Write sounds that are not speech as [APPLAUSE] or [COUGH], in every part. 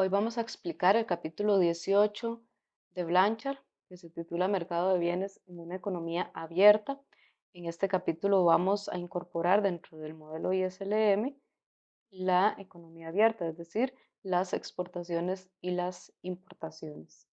Hoy vamos a explicar el capítulo 18 de Blanchard, que se titula Mercado de bienes en una economía abierta. En este capítulo vamos a incorporar dentro del modelo ISLM la economía abierta, es decir, las exportaciones y las importaciones.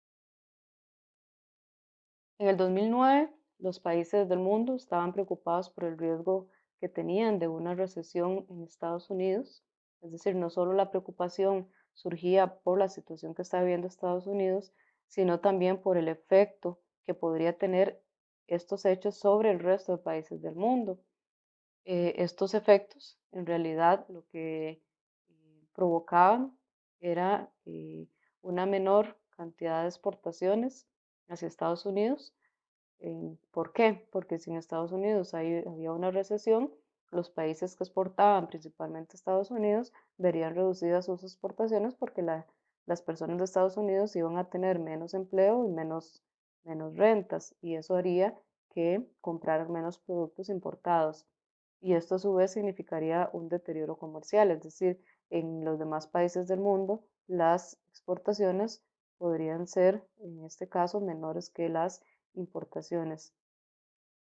En el 2009, los países del mundo estaban preocupados por el riesgo que tenían de una recesión en Estados Unidos, es decir, no solo la preocupación surgía por la situación que está viviendo Estados Unidos, sino también por el efecto que podría tener estos hechos sobre el resto de países del mundo. Eh, estos efectos, en realidad, lo que eh, provocaban era eh, una menor cantidad de exportaciones hacia Estados Unidos. ¿Por qué? Porque si en Estados Unidos había una recesión, los países que exportaban, principalmente Estados Unidos, verían reducidas sus exportaciones porque las personas de Estados Unidos iban a tener menos empleo y menos, menos rentas y eso haría que compraran menos productos importados. Y esto a su vez significaría un deterioro comercial, es decir, en los demás países del mundo las exportaciones podrían ser, en este caso, menores que las importaciones.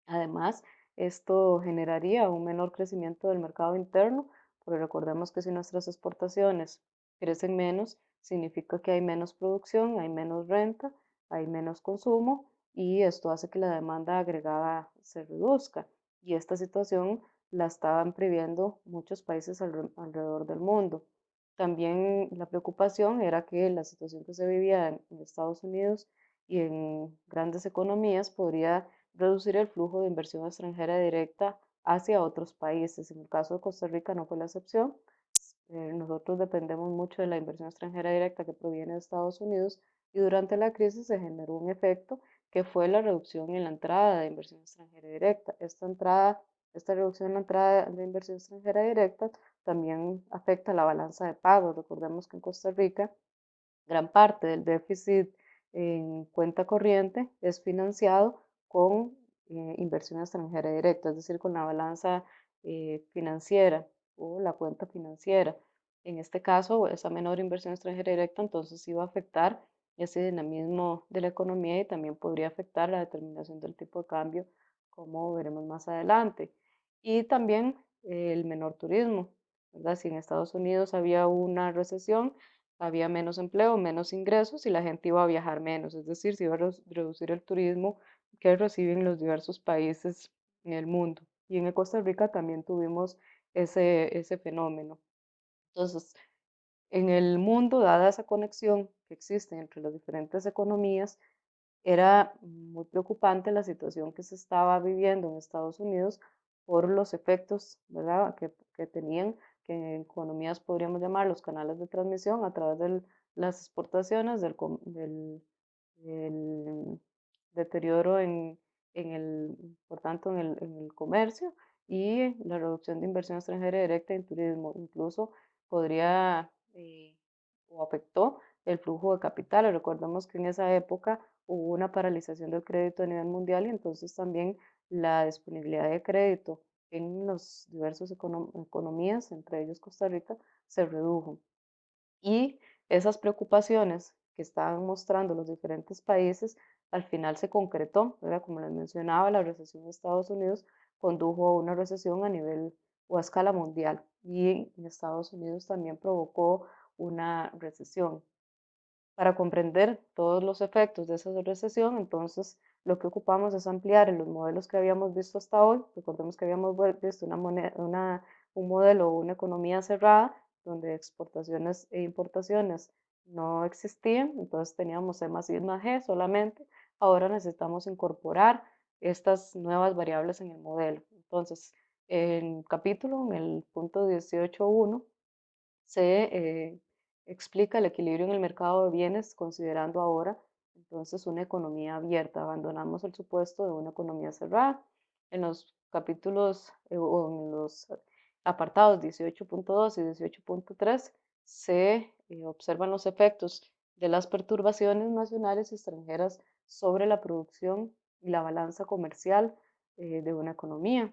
Además, esto generaría un menor crecimiento del mercado interno, porque recordemos que si nuestras exportaciones crecen menos, significa que hay menos producción, hay menos renta, hay menos consumo y esto hace que la demanda agregada se reduzca. Y esta situación la estaban previendo muchos países alrededor del mundo. También la preocupación era que la situación que se vivía en Estados Unidos y en grandes economías podría reducir el flujo de inversión extranjera directa hacia otros países. En el caso de Costa Rica no fue la excepción. Eh, nosotros dependemos mucho de la inversión extranjera directa que proviene de Estados Unidos y durante la crisis se generó un efecto que fue la reducción en la entrada de inversión extranjera directa. Esta entrada, esta reducción en la entrada de inversión extranjera directa también afecta la balanza de pagos. Recordemos que en Costa Rica gran parte del déficit en cuenta corriente es financiado con eh, inversión extranjera directa, es decir, con la balanza eh, financiera o la cuenta financiera. En este caso, esa menor inversión extranjera directa entonces iba a afectar ese dinamismo de la economía y también podría afectar la determinación del tipo de cambio, como veremos más adelante. Y también el menor turismo, ¿verdad? Si en Estados Unidos había una recesión, había menos empleo, menos ingresos y la gente iba a viajar menos, es decir, se iba a reducir el turismo que reciben los diversos países en el mundo. Y en Costa Rica también tuvimos ese, ese fenómeno. Entonces, en el mundo, dada esa conexión que existe entre las diferentes economías, era muy preocupante la situación que se estaba viviendo en Estados Unidos por los efectos ¿verdad? Que, que tenían, que en economías podríamos llamar los canales de transmisión a través de las exportaciones, del, del, del deterioro en, en el, por tanto, en el, en el comercio y la reducción de inversión extranjera directa en turismo. Incluso podría eh, o afectó el flujo de capital. Recordemos que en esa época hubo una paralización del crédito a nivel mundial y entonces también la disponibilidad de crédito en las diversas economías, entre ellos Costa Rica, se redujo. Y esas preocupaciones que estaban mostrando los diferentes países al final se concretó, como les mencionaba, la recesión de Estados Unidos condujo a una recesión a nivel o a escala mundial y en Estados Unidos también provocó una recesión. Para comprender todos los efectos de esa recesión, entonces lo que ocupamos es ampliar en los modelos que habíamos visto hasta hoy. Recordemos que habíamos visto una una, un modelo o una economía cerrada donde exportaciones e importaciones no existían, entonces teníamos C más I más G solamente, ahora necesitamos incorporar estas nuevas variables en el modelo. Entonces, en el capítulo, en el punto 18.1, se eh, explica el equilibrio en el mercado de bienes considerando ahora entonces una economía abierta. Abandonamos el supuesto de una economía cerrada. En los capítulos eh, o en los apartados 18.2 y 18.3 se eh, observan los efectos de las perturbaciones nacionales y extranjeras sobre la producción y la balanza comercial eh, de una economía.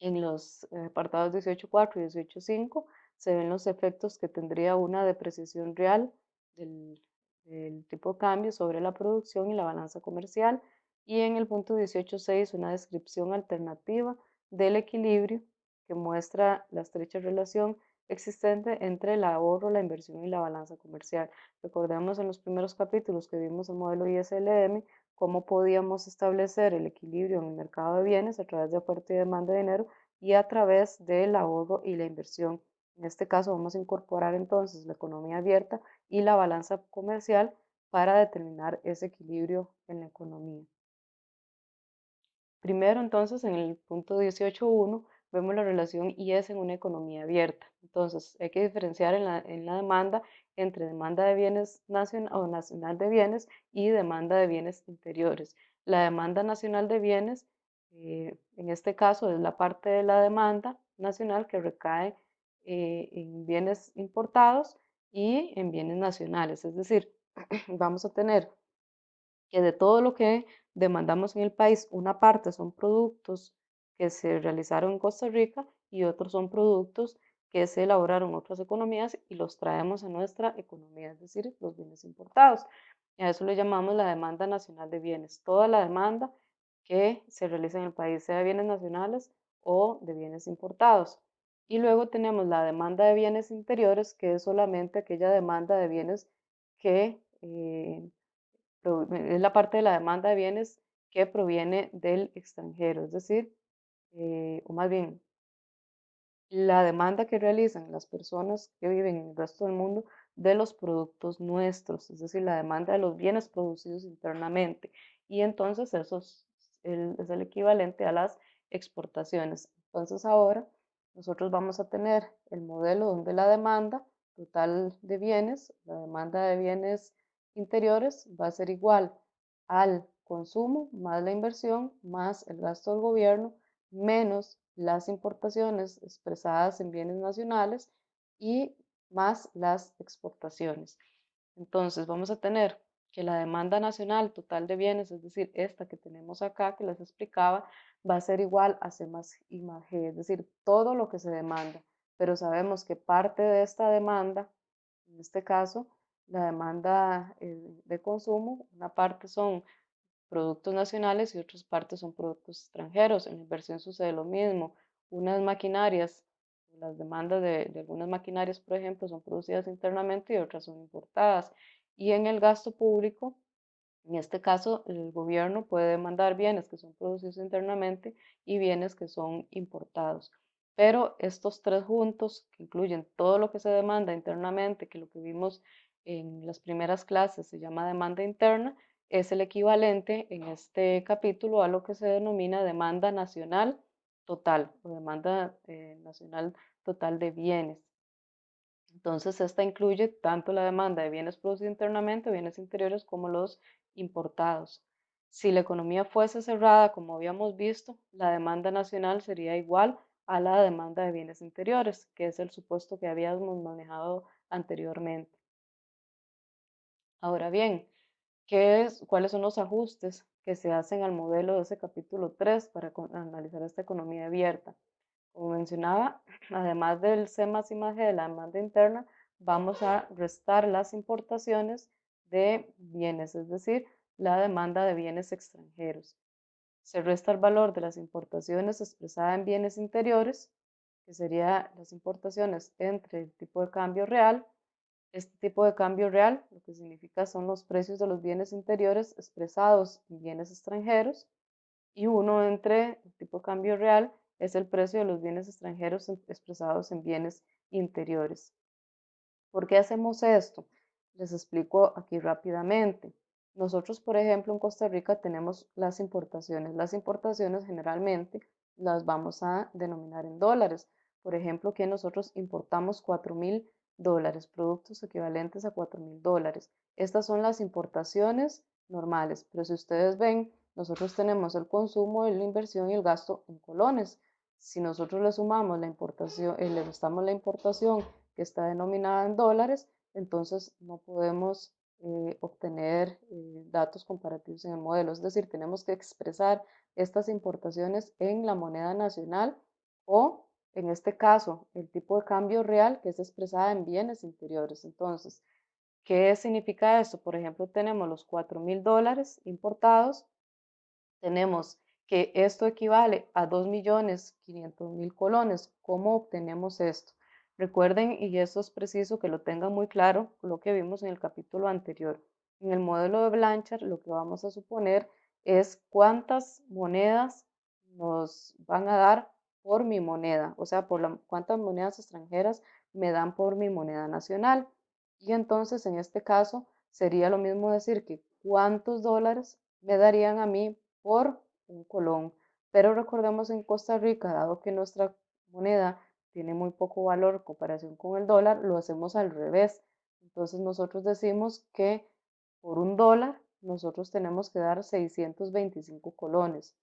En los eh, apartados 18.4 y 18.5 se ven los efectos que tendría una depreciación real del, del tipo de cambio sobre la producción y la balanza comercial. Y en el punto 18.6 una descripción alternativa del equilibrio que muestra la estrecha relación existente entre el ahorro, la inversión y la balanza comercial. Recordemos en los primeros capítulos que vimos el modelo ISLM, cómo podíamos establecer el equilibrio en el mercado de bienes a través de oferta y demanda de dinero y a través del ahorro y la inversión. En este caso vamos a incorporar entonces la economía abierta y la balanza comercial para determinar ese equilibrio en la economía. Primero entonces en el punto 18.1 vemos la relación IS en una economía abierta. Entonces, hay que diferenciar en la, en la demanda entre demanda de bienes nacional o nacional de bienes y demanda de bienes interiores. La demanda nacional de bienes, eh, en este caso, es la parte de la demanda nacional que recae eh, en bienes importados y en bienes nacionales. Es decir, [CLEARS THROAT] vamos a tener que de todo lo que demandamos en el país, una parte son productos que se realizaron en Costa Rica y otros son productos que se elaboraron en otras economías y los traemos a nuestra economía, es decir, los bienes importados. Y a eso le llamamos la demanda nacional de bienes. Toda la demanda que se realiza en el país, sea de bienes nacionales o de bienes importados. Y luego tenemos la demanda de bienes interiores, que es solamente aquella demanda de bienes que eh, es la parte de la demanda de bienes que proviene del extranjero, es decir, eh, o más bien, la demanda que realizan las personas que viven en el resto del mundo de los productos nuestros, es decir, la demanda de los bienes producidos internamente. Y entonces eso es el, es el equivalente a las exportaciones. Entonces ahora nosotros vamos a tener el modelo donde la demanda total de bienes, la demanda de bienes interiores va a ser igual al consumo más la inversión más el gasto del gobierno menos las importaciones expresadas en bienes nacionales y más las exportaciones. Entonces vamos a tener que la demanda nacional total de bienes, es decir, esta que tenemos acá que les explicaba, va a ser igual a C más I más G, es decir, todo lo que se demanda. Pero sabemos que parte de esta demanda, en este caso, la demanda eh, de consumo, una parte son productos nacionales y otras partes son productos extranjeros. En la inversión sucede lo mismo. Unas maquinarias, las demandas de, algunas maquinarias, por ejemplo, son producidas internamente y otras son importadas. Y en el gasto público, en este caso, el gobierno puede demandar bienes que son producidos internamente y bienes que son importados. Pero estos tres juntos, que incluyen todo lo que se demanda internamente, que lo que vimos en las primeras clases se llama demanda interna, es el equivalente en este capítulo a lo que se denomina demanda nacional total o demanda eh, nacional total de bienes. Entonces, esta incluye tanto la demanda de bienes producidos internamente, bienes interiores, como los importados. Si la economía fuese cerrada, como habíamos visto, la demanda nacional sería igual a la demanda de bienes interiores, que es el supuesto que habíamos manejado anteriormente. Ahora bien, es, cuáles son los ajustes que se hacen al modelo de ese capítulo 3 para analizar esta economía abierta. Como mencionaba, [CLEARS THROAT] además del C más I más de la demanda interna, vamos a restar las importaciones de bienes, es decir, la demanda de bienes extranjeros. Se resta el valor de las importaciones expresada en bienes interiores, que sería las importaciones entre el tipo de cambio real este tipo de cambio real lo que significa son los precios de los bienes interiores expresados en bienes extranjeros y uno entre el tipo de cambio real es el precio de los bienes extranjeros expresados en bienes interiores. ¿Por qué hacemos esto? Les explico aquí rápidamente. Nosotros, por ejemplo, en Costa Rica tenemos las importaciones. Las importaciones generalmente las vamos a denominar en dólares. Por ejemplo, que nosotros importamos 4 mil dólares, productos equivalentes a 4 mil dólares. Estas son las importaciones normales, pero si ustedes ven, nosotros tenemos el consumo, la inversión y el gasto en colones. Si nosotros le sumamos la importación, eh, le restamos la importación que está denominada en dólares, entonces no podemos eh, obtener eh, datos comparativos en el modelo. Es decir, tenemos que expresar estas importaciones en la moneda nacional o en este caso, el tipo de cambio real que es expresada en bienes interiores. Entonces, ¿Qué significa esto? Por ejemplo, tenemos los 4 mil dólares importados, tenemos que esto equivale a 2.500.000 colones. ¿Cómo obtenemos esto? Recuerden, y eso es preciso que lo tengan muy claro, lo que vimos en el capítulo anterior. En el modelo de Blanchard, lo que vamos a suponer es cuántas monedas nos van a dar por mi moneda, o sea, por la, cuántas monedas extranjeras me dan por mi moneda nacional. Y entonces, en este caso, sería lo mismo decir que cuántos dólares me darían a mí por un colón. Pero recordemos en Costa Rica, dado que nuestra moneda tiene muy poco valor en comparación con el dólar, lo hacemos al revés. Entonces nosotros decimos que por un dólar nosotros tenemos que dar 625 colones.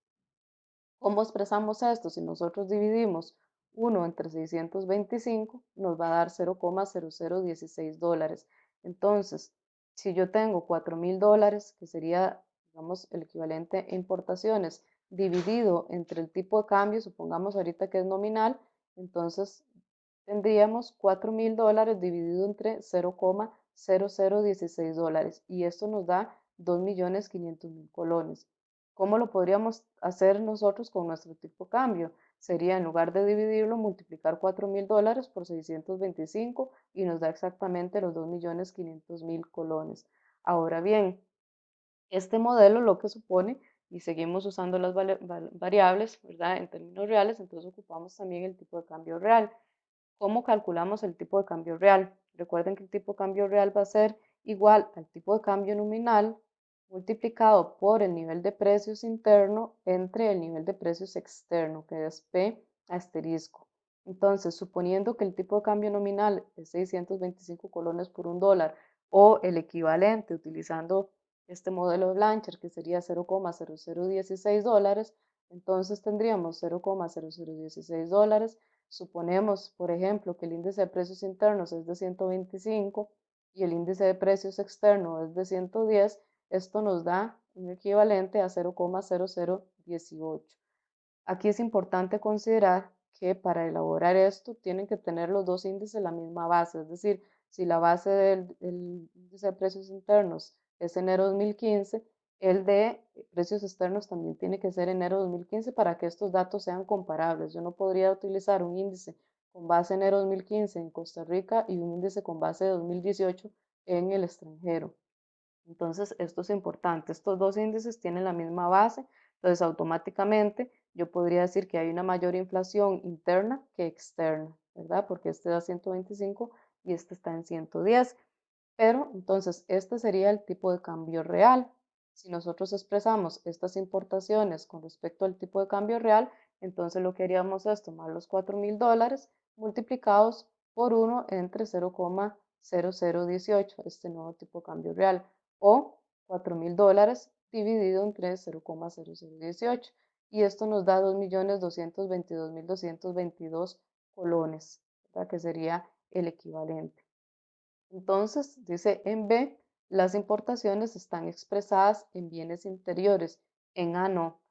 ¿Cómo expresamos esto? Si nosotros dividimos 1 entre 625, nos va a dar 0,0016 dólares. Entonces, si yo tengo 4 mil dólares, que sería, digamos, el equivalente a importaciones, dividido entre el tipo de cambio, supongamos ahorita que es nominal, entonces tendríamos 4 mil dólares dividido entre 0,0016 dólares y esto nos da 2.500.000 colones. ¿Cómo lo podríamos hacer nosotros con nuestro tipo de cambio? Sería en lugar de dividirlo, multiplicar 4 mil dólares por 625 y nos da exactamente los 2.500.000 colones. Ahora bien, este modelo lo que supone, y seguimos usando las variables. En términos reales, entonces ocupamos también el tipo de cambio real. ¿Cómo calculamos el tipo de cambio real? Recuerden que el tipo de cambio real va a ser igual al tipo de cambio nominal multiplicado por el nivel de precios interno entre el nivel de precios externo, que es P asterisco. Entonces, suponiendo que el tipo de cambio nominal es 625 colones por un dólar o el equivalente utilizando este modelo de Blanchard que sería 0,0016 dólares, entonces tendríamos 0,0016 dólares. Suponemos, por ejemplo, que el índice de precios internos es de 125 y el índice de precios externo es de 110, esto nos da un equivalente a 0,0018. Aquí es importante considerar que para elaborar esto tienen que tener los dos índices la misma base, es decir, si la base del, índice de precios internos es enero 2015, el de precios externos también tiene que ser enero 2015 para que estos datos sean comparables. Yo no podría utilizar un índice con base enero 2015 en Costa Rica y un índice con base 2018 en el extranjero. Entonces, esto es importante. Estos dos índices tienen la misma base, entonces automáticamente yo podría decir que hay una mayor inflación interna que externa, ¿verdad? Porque este da 125 y este está en 110. Pero entonces, este sería el tipo de cambio real. Si nosotros expresamos estas importaciones con respecto al tipo de cambio real, entonces lo que haríamos es tomar los 4 mil dólares multiplicados por 1 entre 0,0018, este nuevo tipo de cambio real o 4 mil dólares dividido entre 0,0018 y esto nos da 2.222.222 colones, que sería el equivalente. Entonces, dice en B, las importaciones están expresadas en bienes interiores, en A no,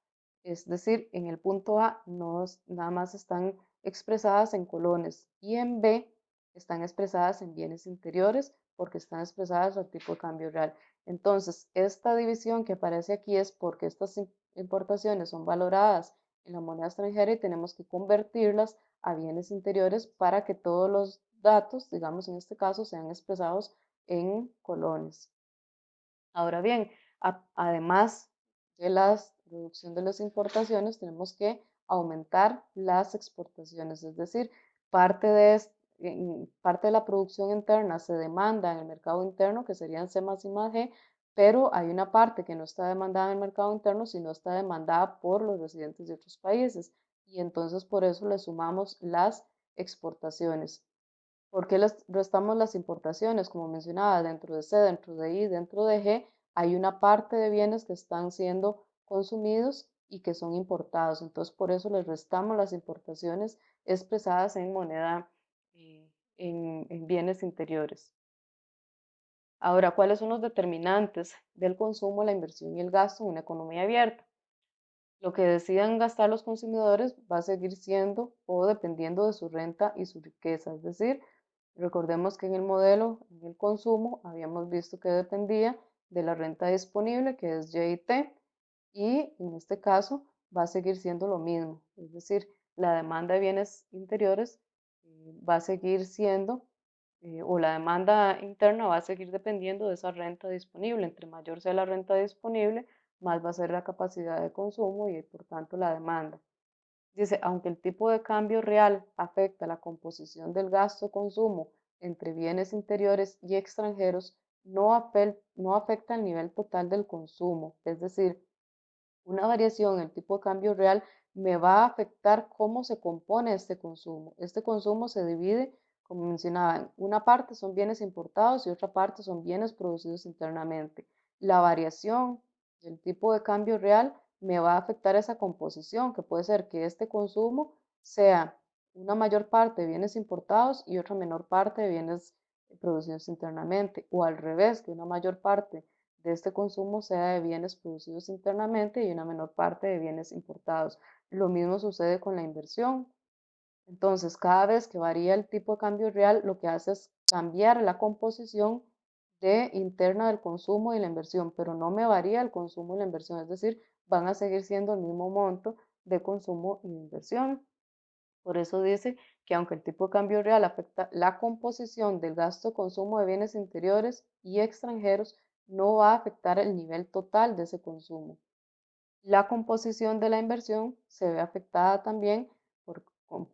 es decir, en el punto A no, nada más están expresadas en colones y en B están expresadas en bienes interiores porque están expresadas al tipo de cambio real. Entonces, esta división que aparece aquí es porque estas importaciones son valoradas en la moneda extranjera y tenemos que convertirlas a bienes interiores para que todos los datos, digamos en este caso, sean expresados en colones. Ahora bien, además de la reducción de las importaciones, tenemos que aumentar las exportaciones, es decir, parte de, parte de la producción interna se demanda en el mercado interno, que serían C más I más G, pero hay una parte que no está demandada en el mercado interno, sino está demandada por los residentes de otros países. Y entonces por eso le sumamos las exportaciones. ¿Por qué les restamos las importaciones? Como mencionaba, dentro de C, dentro de I, dentro de G, hay una parte de bienes que están siendo consumidos y que son importados. Entonces, por eso les restamos las importaciones expresadas en moneda en, bienes interiores. Ahora, ¿cuáles son los determinantes del consumo, la inversión y el gasto en una economía abierta? Lo que decidan gastar los consumidores va a seguir siendo o dependiendo de su renta y su riqueza, es decir, Recordemos que en el modelo, en el consumo, habíamos visto que dependía de la renta disponible, que es YT, y en este caso va a seguir siendo lo mismo, es decir, la demanda de bienes interiores va a seguir siendo, eh, o la demanda interna va a seguir dependiendo de esa renta disponible. Entre mayor sea la renta disponible, más va a ser la capacidad de consumo y por tanto la demanda. Dice, aunque el tipo de cambio real afecta la composición del gasto-consumo entre bienes interiores y extranjeros, no, afecta el nivel total del consumo. Es decir, una variación en el tipo de cambio real me va a afectar cómo se compone este consumo. Este consumo se divide, como mencionaba, en una parte son bienes importados y otra parte son bienes producidos internamente. La variación del tipo de cambio real me va a afectar esa composición, que puede ser que este consumo sea una mayor parte de bienes importados y otra menor parte de bienes producidos internamente, o al revés, que una mayor parte de este consumo sea de bienes producidos internamente y una menor parte de bienes importados. Lo mismo sucede con la inversión. Entonces, cada vez que varía el tipo de cambio real, lo que hace es cambiar la composición de interna del consumo y la inversión, pero no me varía el consumo y la inversión, es decir, van a seguir siendo el mismo monto de consumo y de inversión. Por eso dice que aunque el tipo de cambio real afecta la composición del gasto-consumo de bienes interiores y extranjeros, no va a afectar el nivel total de ese consumo. La composición de la inversión se ve afectada también por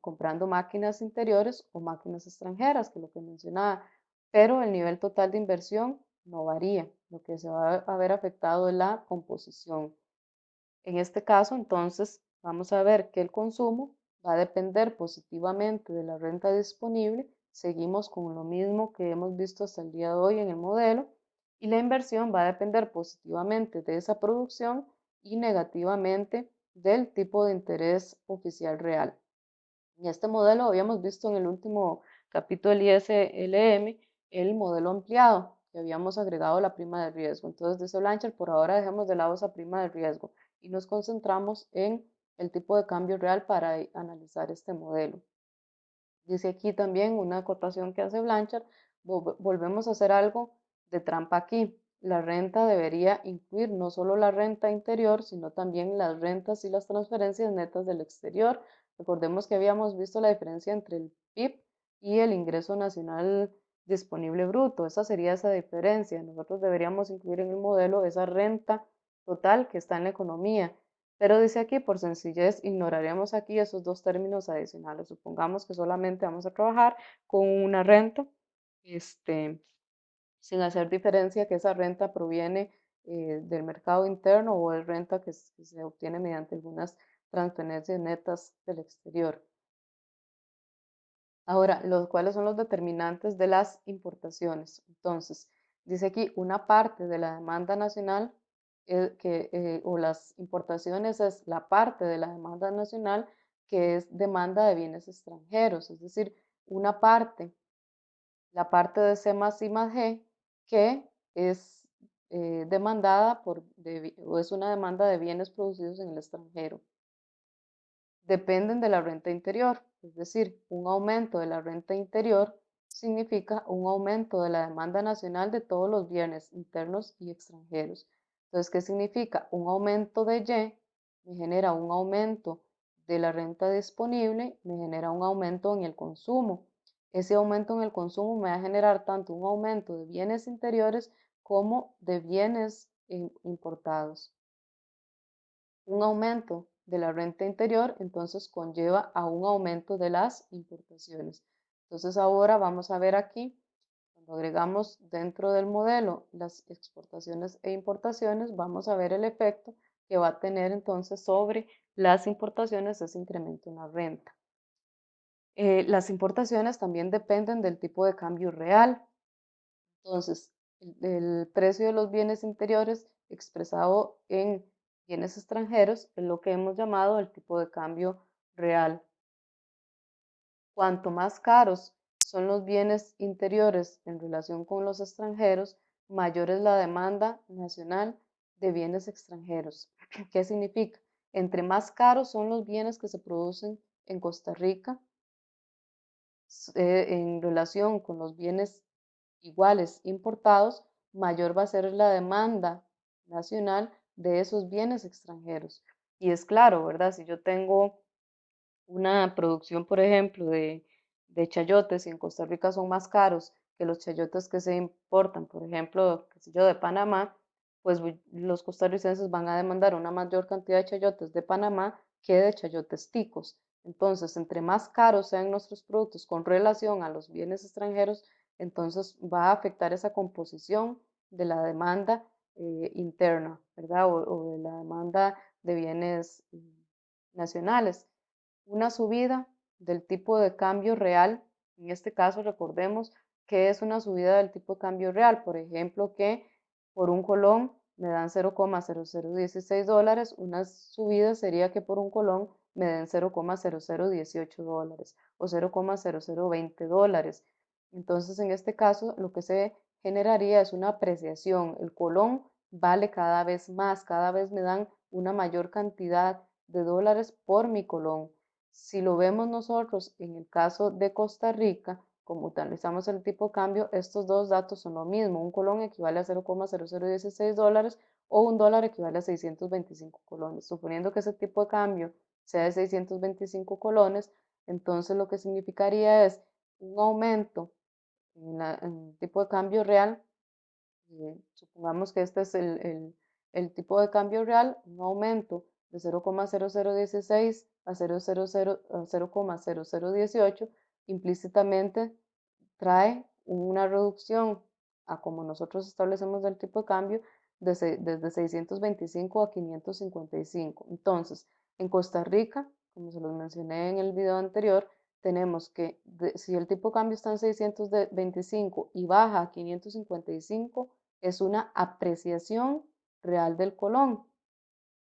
comprando máquinas interiores o máquinas extranjeras, que es lo que mencionaba, pero el nivel total de inversión no varía. Lo que se va a ver afectado es la composición. En este caso, entonces, vamos a ver que el consumo va a depender positivamente de la renta disponible. Seguimos con lo mismo que hemos visto hasta el día de hoy en el modelo. Y la inversión va a depender positivamente de esa producción y negativamente del tipo de interés oficial real. En este modelo habíamos visto en el último capítulo del ISLM el modelo ampliado, que habíamos agregado la prima de riesgo. Entonces, dice Blanchard, por ahora dejemos de lado esa prima de riesgo y nos concentramos en el tipo de cambio real para analizar este modelo. Dice aquí también una acotación que hace Blanchard, volvemos a hacer algo de trampa aquí. La renta debería incluir no solo la renta interior, sino también las rentas y las transferencias netas del exterior. Recordemos que habíamos visto la diferencia entre el PIB y el ingreso nacional disponible bruto. Esa sería esa diferencia. Nosotros deberíamos incluir en el modelo esa renta total que está en la economía. Pero dice aquí, por sencillez, ignoraremos aquí esos dos términos adicionales. Supongamos que solamente vamos a trabajar con una renta, este, sin hacer diferencia que esa renta proviene eh, del mercado interno o es renta que, se obtiene mediante algunas transferencias netas del exterior. Ahora, los, ¿cuáles son los determinantes de las importaciones? Entonces, dice aquí, una parte de la demanda nacional eh, que, eh, o las importaciones es la parte de la demanda nacional que es demanda de bienes extranjeros, es decir, una parte, la parte de C más I más G, que es eh, demandada por, o es una demanda de bienes producidos en el extranjero. Dependen de la renta interior, es decir, un aumento de la renta interior significa un aumento de la demanda nacional de todos los bienes internos y extranjeros. Entonces, ¿qué significa? Un aumento de Y me genera un aumento de la renta disponible, me genera un aumento en el consumo. Ese aumento en el consumo me va a generar tanto un aumento de bienes interiores como de bienes importados. Un aumento de la renta interior entonces conlleva a un aumento de las importaciones. Entonces ahora vamos a ver aquí agregamos dentro del modelo las exportaciones e importaciones, vamos a ver el efecto que va a tener entonces sobre las importaciones ese incremento en la renta. Eh, las importaciones también dependen del tipo de cambio real. Entonces, el, precio de los bienes interiores expresado en bienes extranjeros es lo que hemos llamado el tipo de cambio real. Cuanto más caros son los bienes interiores en relación con los extranjeros, mayor es la demanda nacional de bienes extranjeros. [CLEARS THROAT] ¿Qué significa? Entre más caros son los bienes que se producen en Costa Rica, eh, en relación con los bienes iguales importados, mayor va a ser la demanda nacional de esos bienes extranjeros. Y es claro, ¿verdad? Si yo tengo una producción, por ejemplo, de, chayotes y en Costa Rica son más caros que los chayotes que se importan, por ejemplo, qué yo, de Panamá, pues los costarricenses van a demandar una mayor cantidad de chayotes de Panamá que de chayotes ticos. Entonces, entre más caros sean nuestros productos con relación a los bienes extranjeros, entonces va a afectar esa composición de la demanda eh, interna, ¿verdad? O, de la demanda de bienes mm, nacionales. Una subida del tipo de cambio real, en este caso recordemos que es una subida del tipo de cambio real, por ejemplo, que por un colón me dan 0,0016 dólares, una subida sería que por un colón me den 0,0018 dólares o 0,0020 dólares. Entonces, en este caso, lo que se generaría es una apreciación. El colón vale cada vez más, cada vez me dan una mayor cantidad de dólares por mi colón. Si lo vemos nosotros en el caso de Costa Rica, como utilizamos el tipo de cambio, estos dos datos son lo mismo. Un colón equivale a 0,0016 dólares o un dólar equivale a 625 colones. Suponiendo que ese tipo de cambio sea de 625 colones, entonces lo que significaría es un aumento en, el tipo de cambio real. Eh, supongamos que este es el, el, tipo de cambio real, un aumento de 0,0016 a 0,0018 implícitamente trae una reducción a como nosotros establecemos el tipo de cambio desde, desde 625 a 555. Entonces, en Costa Rica, como se los mencioné en el video anterior, tenemos que si el tipo de cambio está en 625 y baja a 555, es una apreciación real del colón.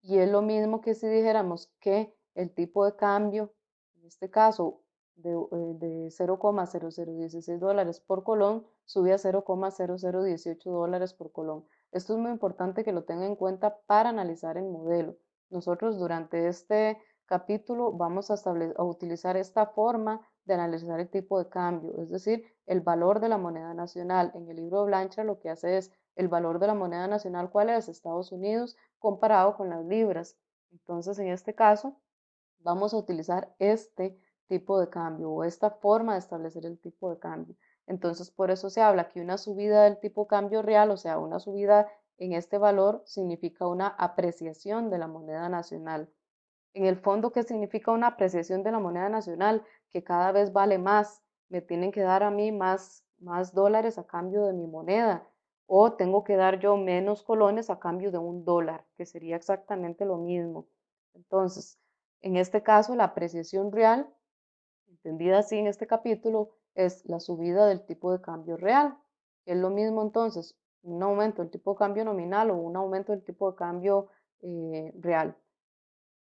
Y es lo mismo que si dijéramos que el tipo de cambio, en este caso de, de 0,0016 dólares por colón, sube a 0,0018 dólares por colón. Esto es muy importante que lo tengan en cuenta para analizar el modelo. Nosotros durante este capítulo vamos a, utilizar esta forma de analizar el tipo de cambio, es decir, el valor de la moneda nacional. En el libro Blanchard lo que hace es el valor de la moneda nacional, ¿cuál es? Estados Unidos comparado con las libras. Entonces, en este caso, vamos a utilizar este tipo de cambio o esta forma de establecer el tipo de cambio. Entonces, por eso se habla que una subida del tipo de cambio real, o sea, una subida en este valor significa una apreciación de la moneda nacional. En el fondo, ¿qué significa una apreciación de la moneda nacional? Que cada vez vale más, me tienen que dar a mí más, más dólares a cambio de mi moneda o tengo que dar yo menos colones a cambio de un dólar, que sería exactamente lo mismo. Entonces, en este caso, la apreciación real, entendida así en este capítulo, es la subida del tipo de cambio real. Es lo mismo entonces un aumento del tipo de cambio nominal o un aumento del tipo de cambio eh, real.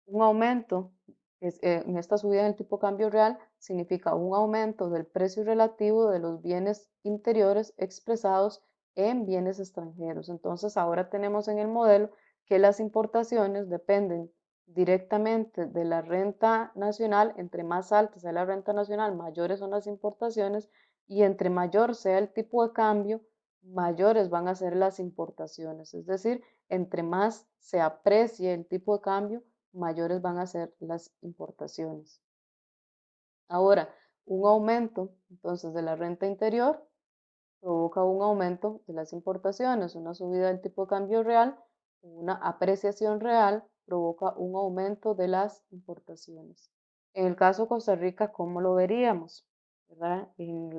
Un aumento eh, en esta subida del tipo de cambio real significa un aumento del precio relativo de los bienes interiores expresados en bienes extranjeros. Entonces ahora tenemos en el modelo que las importaciones dependen directamente de la renta nacional, entre más alta sea la renta nacional, mayores son las importaciones y entre mayor sea el tipo de cambio, mayores van a ser las importaciones. Es decir, entre más se aprecie el tipo de cambio, mayores van a ser las importaciones. Ahora, un aumento entonces de la renta interior provoca un aumento de las importaciones, una subida del tipo de cambio real, una apreciación real provoca un aumento de las importaciones. En el caso de Costa Rica, ¿cómo lo veríamos? ¿verdad?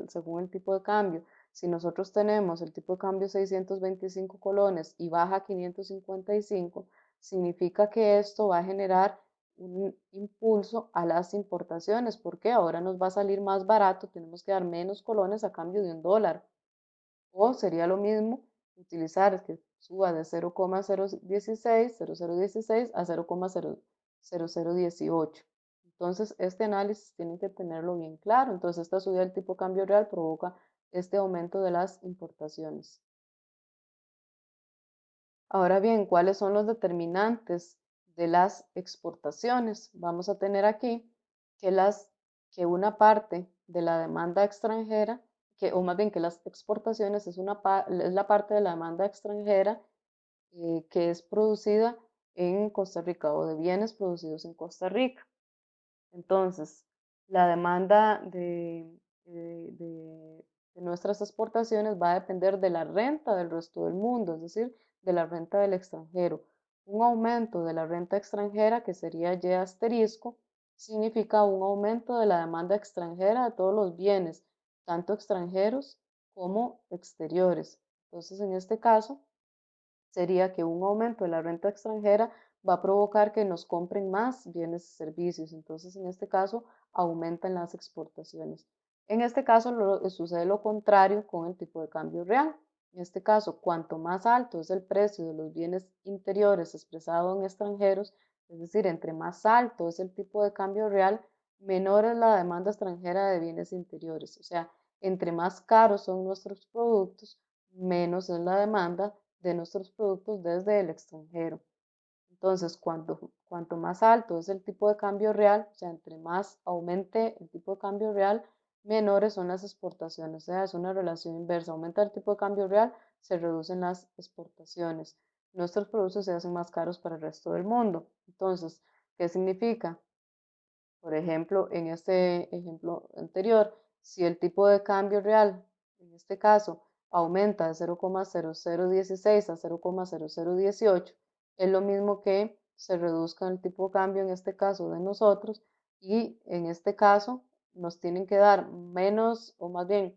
según el tipo de cambio. Si nosotros tenemos el tipo de cambio 625 colones y baja a 555, significa que esto va a generar un impulso a las importaciones, porque ahora nos va a salir más barato, tenemos que dar menos colones a cambio de un dólar. O sería lo mismo utilizar que suba de 0,016, 0016 a 0,0018. Entonces, este análisis tiene que tenerlo bien claro. Entonces, esta subida del tipo de cambio real provoca este aumento de las importaciones. Ahora bien, ¿cuáles son los determinantes de las exportaciones? Vamos a tener aquí que, las, que una parte de la demanda extranjera, que, o más bien que las exportaciones es, una, es la parte de la demanda extranjera eh, que es producida en Costa Rica o de bienes producidos en Costa Rica. Entonces, la demanda de, de, nuestras exportaciones va a depender de la renta del resto del mundo, es decir, de la renta del extranjero. Un aumento de la renta extranjera, que sería Y asterisco, significa un aumento de la demanda extranjera de todos los bienes, tanto extranjeros como exteriores. Entonces, en este caso, sería que un aumento de la renta extranjera va a provocar que nos compren más bienes y servicios. Entonces, en este caso, aumentan las exportaciones. En este caso, sucede lo contrario con el tipo de cambio real. En este caso, cuanto más alto es el precio de los bienes interiores expresado en extranjeros, es decir, entre más alto es el tipo de cambio real, menor es la demanda extranjera de bienes interiores. O sea, entre más caros son nuestros productos, menos es la demanda de nuestros productos desde el extranjero. Entonces, cuanto, cuanto más alto es el tipo de cambio real, o sea, entre más aumente el tipo de cambio real, menores son las exportaciones. O sea, es una relación inversa. Aumenta el tipo de cambio real, se reducen las exportaciones nuestros productos se hacen más caros para el resto del mundo. Entonces, ¿qué significa? Por ejemplo, en este ejemplo anterior, si el tipo de cambio real, en este caso, aumenta de 0,0016 a 0,0018, es lo mismo que se reduzca el tipo de cambio en este caso de nosotros y en este caso nos tienen que dar menos o más bien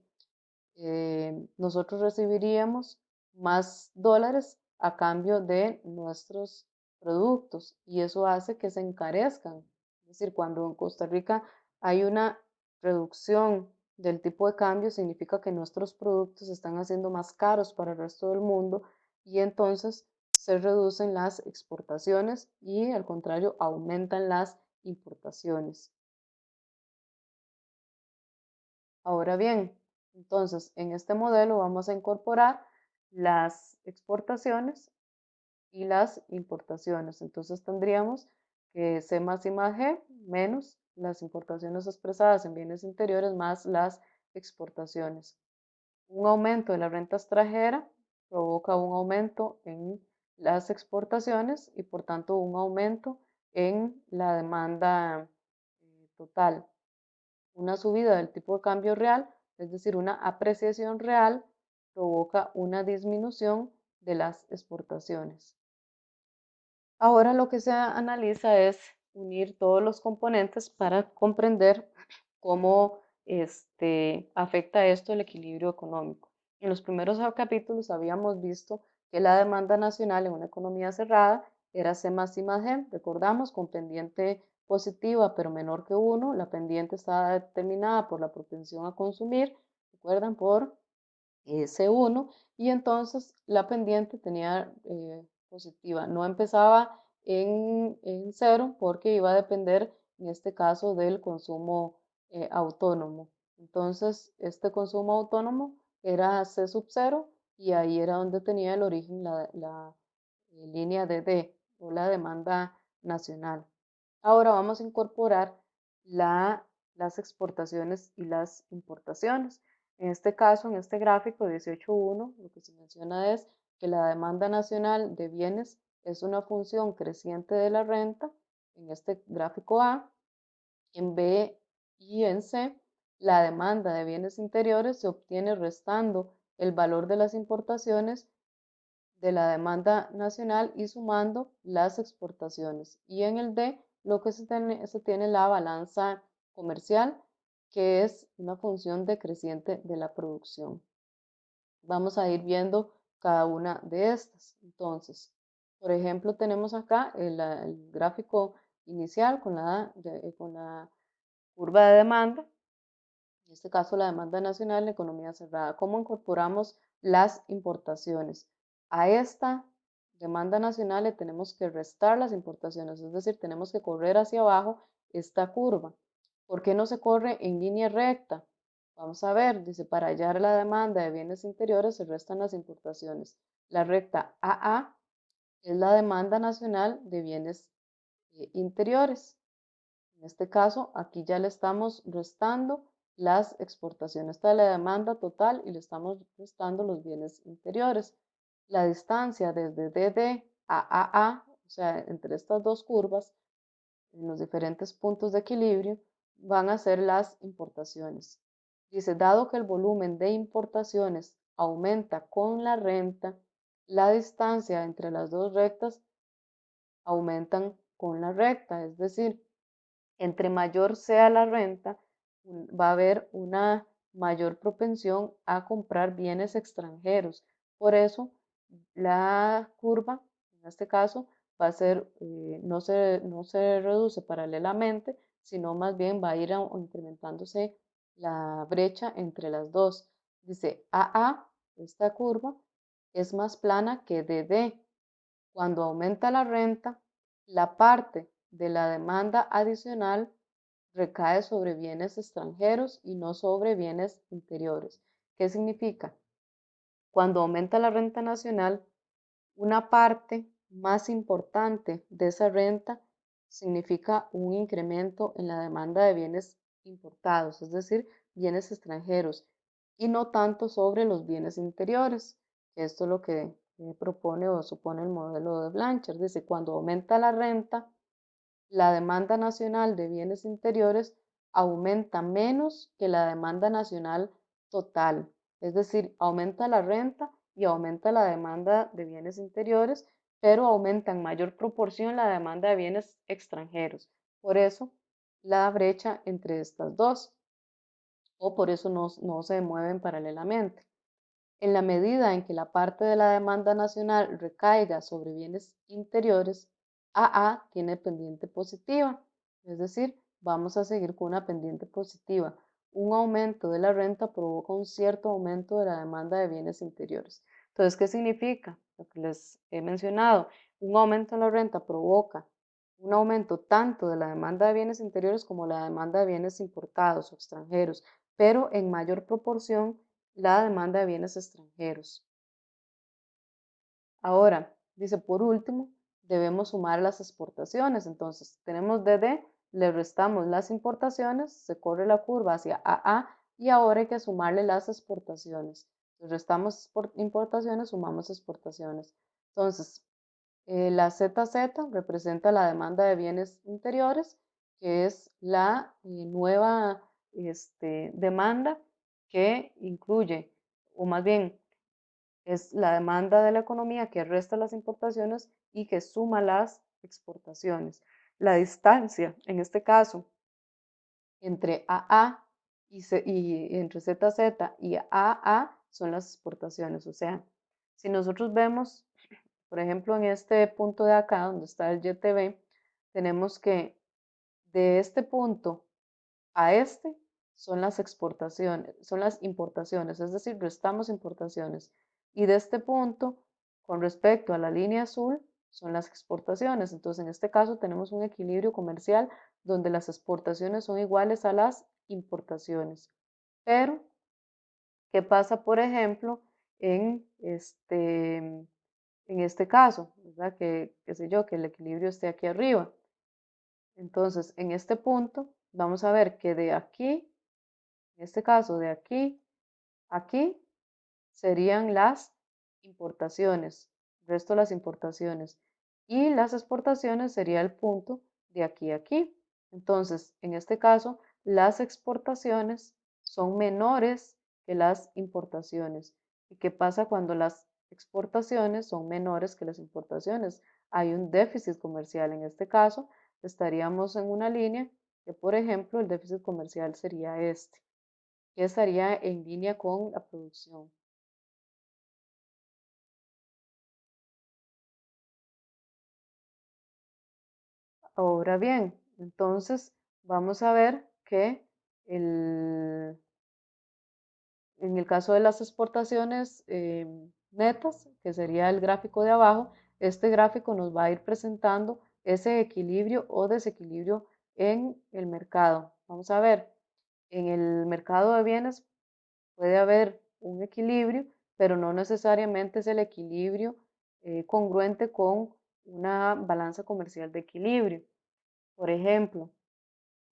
eh, nosotros recibiríamos más dólares a cambio de nuestros productos y eso hace que se encarezcan. Es decir, cuando en Costa Rica hay una reducción del tipo de cambio, significa que nuestros productos están haciendo más caros para el resto del mundo y entonces se reducen las exportaciones y al contrario aumentan las importaciones. Ahora bien, entonces en este modelo vamos a incorporar las exportaciones y las importaciones. Entonces tendríamos que C más I más G menos las importaciones expresadas en bienes interiores más las exportaciones. Un aumento de la renta extranjera provoca un aumento en las exportaciones y por tanto un aumento en la demanda eh, total. Una subida del tipo de cambio real, es decir, una apreciación real, provoca una disminución de las exportaciones. Ahora lo que se analiza es unir todos los componentes para comprender cómo este, afecta esto el equilibrio económico. En los primeros capítulos habíamos visto que la demanda nacional en una economía cerrada era C más I más G, recordamos, con pendiente positiva pero menor que 1, la pendiente estaba determinada por la propensión a consumir, recuerdan, por C1 y entonces la pendiente tenía eh, positiva. No empezaba en, en, cero porque iba a depender en este caso del consumo eh, autónomo. Entonces este consumo autónomo era C sub 0 y ahí era donde tenía el origen la, la eh, línea de D o la demanda nacional. Ahora vamos a incorporar la, las exportaciones y las importaciones. En este caso, en este gráfico 18.1, lo que se menciona es que la demanda nacional de bienes es una función creciente de la renta, en este gráfico A, en B y en C, la demanda de bienes interiores se obtiene restando el valor de las importaciones de la demanda nacional y sumando las exportaciones. Y en el D, lo que se tiene, se tiene la balanza comercial que es una función decreciente de la producción. Vamos a ir viendo cada una de estas. Entonces, por ejemplo, tenemos acá el, gráfico inicial con la, con la curva de demanda, en este caso la demanda nacional en economía cerrada. ¿Cómo incorporamos las importaciones? A esta demanda nacional le tenemos que restar las importaciones, es decir, tenemos que correr hacia abajo esta curva. ¿Por qué no se corre en línea recta? Vamos a ver, dice, para hallar la demanda de bienes interiores se restan las importaciones. La recta AA es la demanda nacional de bienes eh, interiores. En este caso, aquí ya le estamos restando las exportaciones. Esta es la demanda total y le estamos restando los bienes interiores. La distancia desde DD a AA, o sea, entre estas dos curvas, en los diferentes puntos de equilibrio, van a ser las importaciones. Dice, dado que el volumen de importaciones aumenta con la renta, la distancia entre las dos rectas aumentan con la recta, es decir, entre mayor sea la renta, va a haber una mayor propensión a comprar bienes extranjeros. Por eso, la curva, en este caso, va a ser, eh, no, se, no se reduce paralelamente, sino más bien va a ir incrementándose la brecha entre las dos. Dice AA, esta curva, es más plana que DD. Cuando aumenta la renta, la parte de la demanda adicional recae sobre bienes extranjeros y no sobre bienes interiores. ¿Qué significa? Cuando aumenta la renta nacional, una parte más importante de esa renta significa un incremento en la demanda de bienes importados, es decir, bienes extranjeros, y no tanto sobre los bienes interiores. Esto es lo que propone o supone el modelo de Blanchard. Dice, cuando aumenta la renta, la demanda nacional de bienes interiores aumenta menos que la demanda nacional total. Es decir, aumenta la renta y aumenta la demanda de bienes interiores, pero aumenta en mayor proporción la demanda de bienes extranjeros. Por eso, la brecha entre estas dos, o por eso no, se mueven paralelamente. En la medida en que la parte de la demanda nacional recaiga sobre bienes interiores, AA tiene pendiente positiva, es decir, vamos a seguir con una pendiente positiva. Un aumento de la renta provoca un cierto aumento de la demanda de bienes interiores. Entonces, ¿qué significa? Lo que les he mencionado, un aumento en la renta provoca un aumento tanto de la demanda de bienes interiores como la demanda de bienes importados o extranjeros, pero en mayor proporción la demanda de bienes extranjeros. Ahora, dice por último, debemos sumar las exportaciones. Entonces, tenemos DD, le restamos las importaciones, se corre la curva hacia AA y ahora hay que sumarle las exportaciones. Entonces, restamos importaciones, sumamos exportaciones. Entonces, eh, la ZZ representa la demanda de bienes interiores, que es la eh, nueva este, demanda que incluye, o más bien, es la demanda de la economía que resta las importaciones y que suma las exportaciones. La distancia, en este caso, entre AA y, y entre ZZ y AA son las exportaciones. O sea, si nosotros vemos, por ejemplo, en este punto de acá, donde está el YTB, tenemos que de este punto a este son las exportaciones, son las importaciones, es decir, restamos importaciones. Y de este punto, con respecto a la línea azul, son las exportaciones. Entonces, en este caso tenemos un equilibrio comercial donde las exportaciones son iguales a las importaciones. Pero, ¿qué pasa, por ejemplo, en este, en este caso? ¿verdad? Que, qué sé yo, que el equilibrio esté aquí arriba. Entonces, en este punto, vamos a ver que de aquí en este caso, de aquí aquí serían las importaciones, resto las importaciones. Y las exportaciones sería el punto de aquí a aquí. Entonces, en este caso, las exportaciones son menores que las importaciones. ¿Y qué pasa cuando las exportaciones son menores que las importaciones? Hay un déficit comercial. En este caso, estaríamos en una línea que, por ejemplo, el déficit comercial sería este que estaría en línea con la producción. Ahora bien, entonces vamos a ver que en el caso de las exportaciones em, netas, que sería el gráfico de abajo, este gráfico nos va a ir presentando ese equilibrio o desequilibrio en el mercado. Vamos a ver, en el mercado de bienes puede haber un equilibrio, pero no necesariamente es el equilibrio eh, congruente con una balanza comercial de equilibrio. Por ejemplo,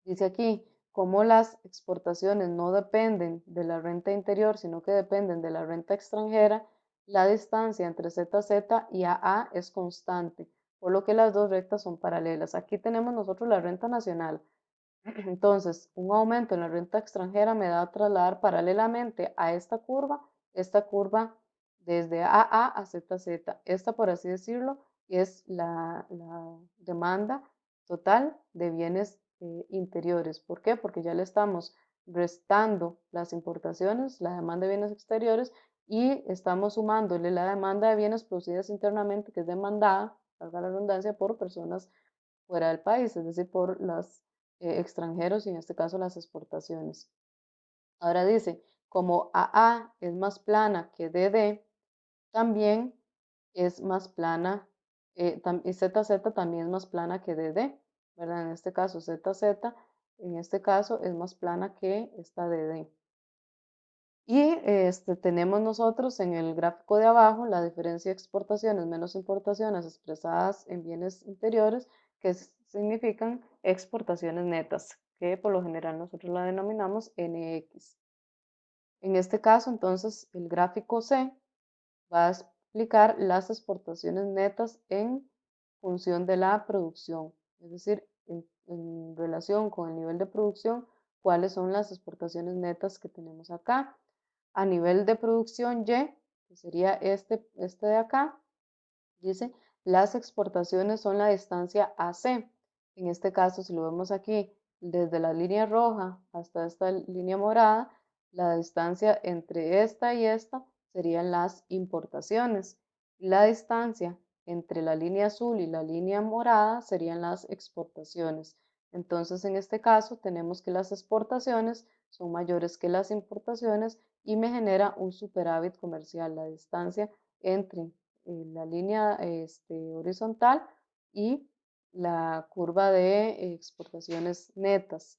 dice aquí, como las exportaciones no dependen de la renta interior, sino que dependen de la renta extranjera, la distancia entre ZZ y AA es constante, por lo que las dos rectas son paralelas. Aquí tenemos nosotros la renta nacional. [CLEARS THROAT] Entonces, un aumento en la renta extranjera me da a trasladar paralelamente a esta curva, esta curva desde AA a ZZ. Esta, por así decirlo, es la, demanda total de bienes eh, interiores. ¿Por qué? Porque ya le estamos restando las importaciones, la demanda de bienes exteriores y estamos sumándole la demanda de bienes producidos internamente, que es demandada, valga la redundancia, por personas fuera del país, es decir, por los eh, extranjeros y en este caso las exportaciones. Ahora dice, como AA es más plana que DD, también es más plana, eh, y ZZ también es más plana que DD, ¿verdad? En este caso ZZ, en este caso es más plana que esta DD. Y este, tenemos nosotros en el gráfico de abajo la diferencia de exportaciones menos importaciones expresadas en bienes interiores, que significan exportaciones netas, que por lo general nosotros la denominamos NX. En este caso, entonces, el gráfico C va a explicar las exportaciones netas en función de la producción, es decir, en, relación con el nivel de producción, cuáles son las exportaciones netas que tenemos acá a nivel de producción Y, que sería este, este de acá, dice, las exportaciones son la distancia AC. En este caso, si lo vemos aquí, desde la línea roja hasta esta línea morada, la distancia entre esta y esta serían las importaciones. La distancia entre la línea azul y la línea morada serían las exportaciones. Entonces, en este caso, tenemos que las exportaciones son mayores que las importaciones y me genera un superávit comercial, la distancia entre eh, la línea este, horizontal y la curva de exportaciones netas.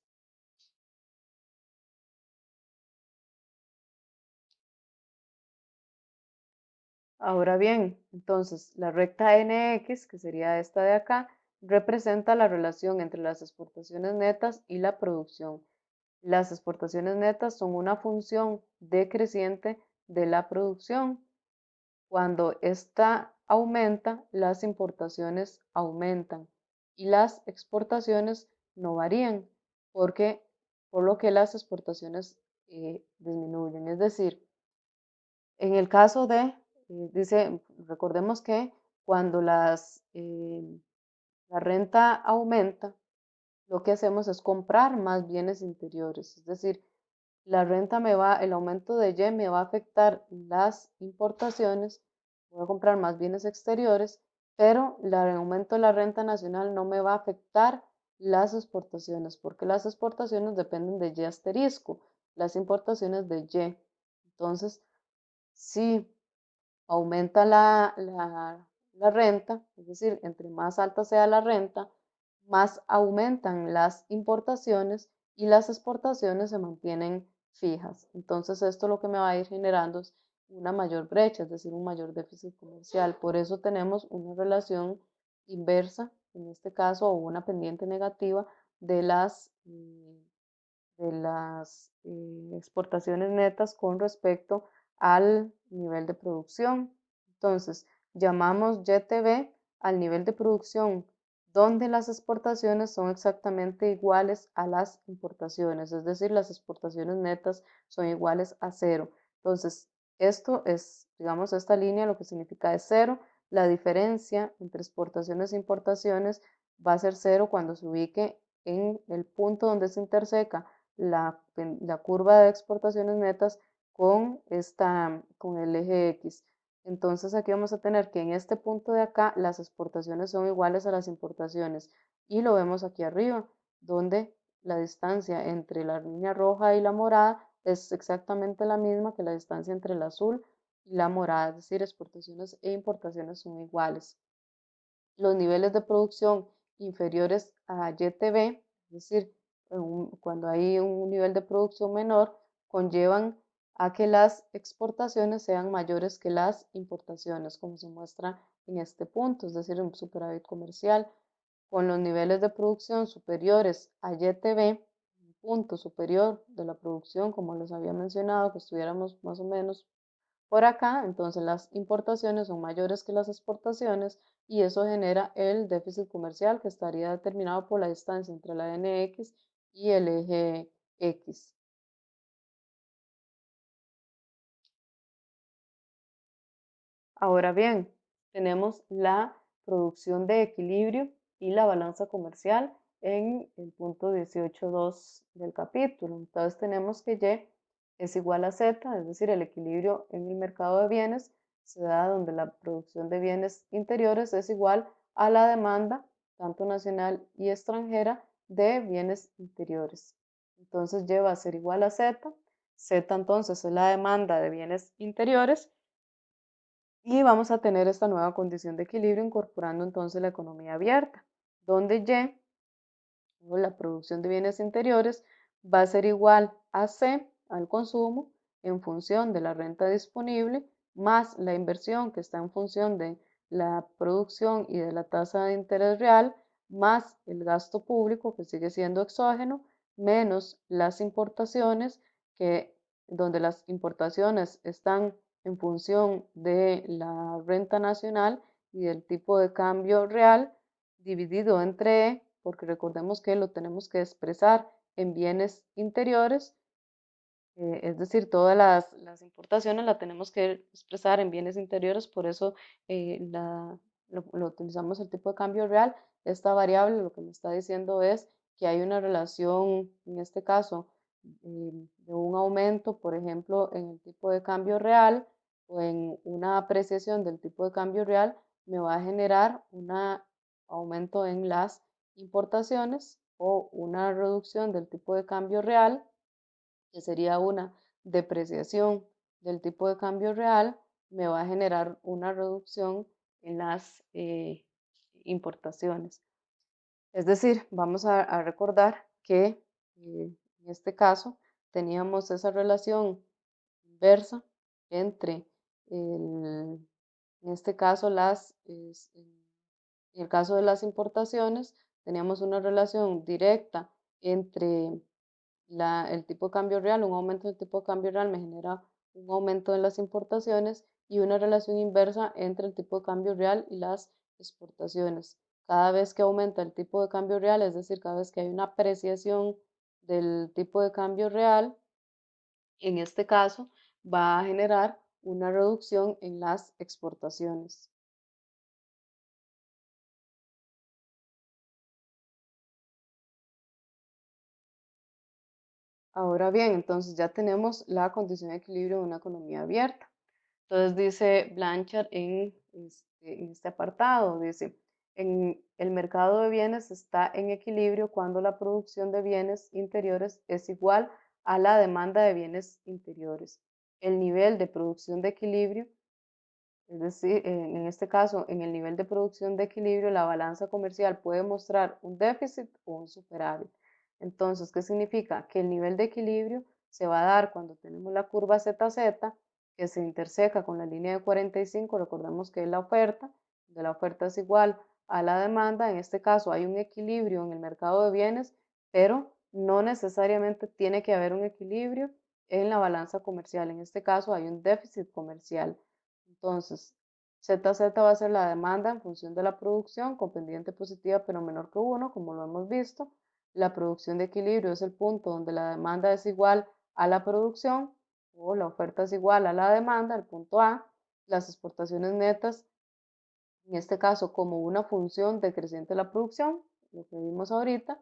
Ahora bien, entonces la recta NX, que sería esta de acá, representa la relación entre las exportaciones netas y la producción. Las exportaciones netas son una función decreciente de la producción. Cuando esta aumenta, las importaciones aumentan y las exportaciones no varían, porque por lo que las exportaciones eh, disminuyen. Es decir, en el caso de, eh, dice, recordemos que cuando las, eh, la renta aumenta, lo que hacemos es comprar más bienes interiores, es decir, la renta me va, el aumento de Y me va a afectar las importaciones, voy a comprar más bienes exteriores, pero el aumento de la renta nacional no me va a afectar las exportaciones, porque las exportaciones dependen de Y asterisco, las importaciones de Y. Entonces, si aumenta la, la renta, es decir, entre más alta sea la renta, más aumentan las importaciones y las exportaciones se mantienen fijas. Entonces esto lo que me va a ir generando es una mayor brecha, es decir, un mayor déficit comercial. Por eso tenemos una relación inversa, en este caso, o una pendiente negativa de las, eh, de las eh, exportaciones netas con respecto al nivel de producción. Entonces, llamamos YTB al nivel de producción donde las exportaciones son exactamente iguales a las importaciones, es decir, las exportaciones netas son iguales a cero. Entonces, esto es, digamos, esta línea lo que significa es cero. La diferencia entre exportaciones e importaciones va a ser cero cuando se ubique en el punto donde se interseca la, la curva de exportaciones netas con, esta, con el eje X. Entonces aquí vamos a tener que en este punto de acá las exportaciones son iguales a las importaciones y lo vemos aquí arriba, donde la distancia entre la línea roja y la morada es exactamente la misma que la distancia entre el azul y la morada, es decir, exportaciones e importaciones son iguales. Los niveles de producción inferiores a YTB, es decir, cuando hay un nivel de producción menor, conllevan a que las exportaciones sean mayores que las importaciones, como se muestra en este punto, es decir, un superávit comercial. Con los niveles de producción superiores a YTB, punto superior de la producción, como les había mencionado, que estuviéramos más o menos por acá, entonces las importaciones son mayores que las exportaciones y eso genera el déficit comercial que estaría determinado por la distancia entre la NX y el eje X. Ahora bien, tenemos la producción de equilibrio y la balanza comercial en el punto 18.2 del capítulo. Entonces tenemos que Y es igual a Z, es decir, el equilibrio en el mercado de bienes se da donde la producción de bienes interiores es igual a la demanda, tanto nacional y extranjera, de bienes interiores. Entonces Y va a ser igual a Z. Z entonces es la demanda de bienes interiores y vamos a tener esta nueva condición de equilibrio incorporando entonces la economía abierta, donde Y, o la producción de bienes interiores, va a ser igual a C, al consumo, en función de la renta disponible, más la inversión que está en función de la producción y de la tasa de interés real, más el gasto público que sigue siendo exógeno, menos las importaciones, que donde las importaciones están en función de la renta nacional y del tipo de cambio real dividido entre E, porque recordemos que lo tenemos que expresar en bienes interiores, eh, es decir, todas las, las, importaciones las tenemos que expresar en bienes interiores, por eso eh, la, lo, lo, utilizamos el tipo de cambio real. Esta variable lo que me está diciendo es que hay una relación, en este caso, eh, de un aumento, por ejemplo, en el tipo de cambio real o en una apreciación del tipo de cambio real, me va a generar un aumento en las importaciones o una reducción del tipo de cambio real, que sería una depreciación del tipo de cambio real, me va a generar una reducción en las eh, importaciones. Es decir, vamos a, a recordar que eh, en este caso teníamos esa relación inversa entre el, en este caso las, en el caso de las importaciones, teníamos una relación directa entre la, el tipo de cambio real, un aumento del tipo de cambio real me genera un aumento en las importaciones y una relación inversa entre el tipo de cambio real y las exportaciones. Cada vez que aumenta el tipo de cambio real, es decir, cada vez que hay una apreciación del tipo de cambio real, en este caso va a generar una reducción en las exportaciones. Ahora bien, entonces ya tenemos la condición de equilibrio de una economía abierta. Entonces dice Blanchard en este, en este apartado, dice, en el mercado de bienes está en equilibrio cuando la producción de bienes interiores es igual a la demanda de bienes interiores. El nivel de producción de equilibrio, es decir, en este caso, en el nivel de producción de equilibrio, la balanza comercial puede mostrar un déficit o un superávit. Entonces, ¿qué significa? Que el nivel de equilibrio se va a dar cuando tenemos la curva ZZ, que se interseca con la línea de 45, recordemos que es la oferta, de la oferta es igual a la demanda, en este caso hay un equilibrio en el mercado de bienes, pero no necesariamente tiene que haber un equilibrio en la balanza comercial, en este caso hay un déficit comercial. Entonces, ZZ va a ser la demanda en función de la producción con pendiente positiva pero menor que 1, como lo hemos visto, la producción de equilibrio es el punto donde la demanda es igual a la producción o la oferta es igual a la demanda, el punto A. Las exportaciones netas, en este caso como una función decreciente de la producción, lo que vimos ahorita.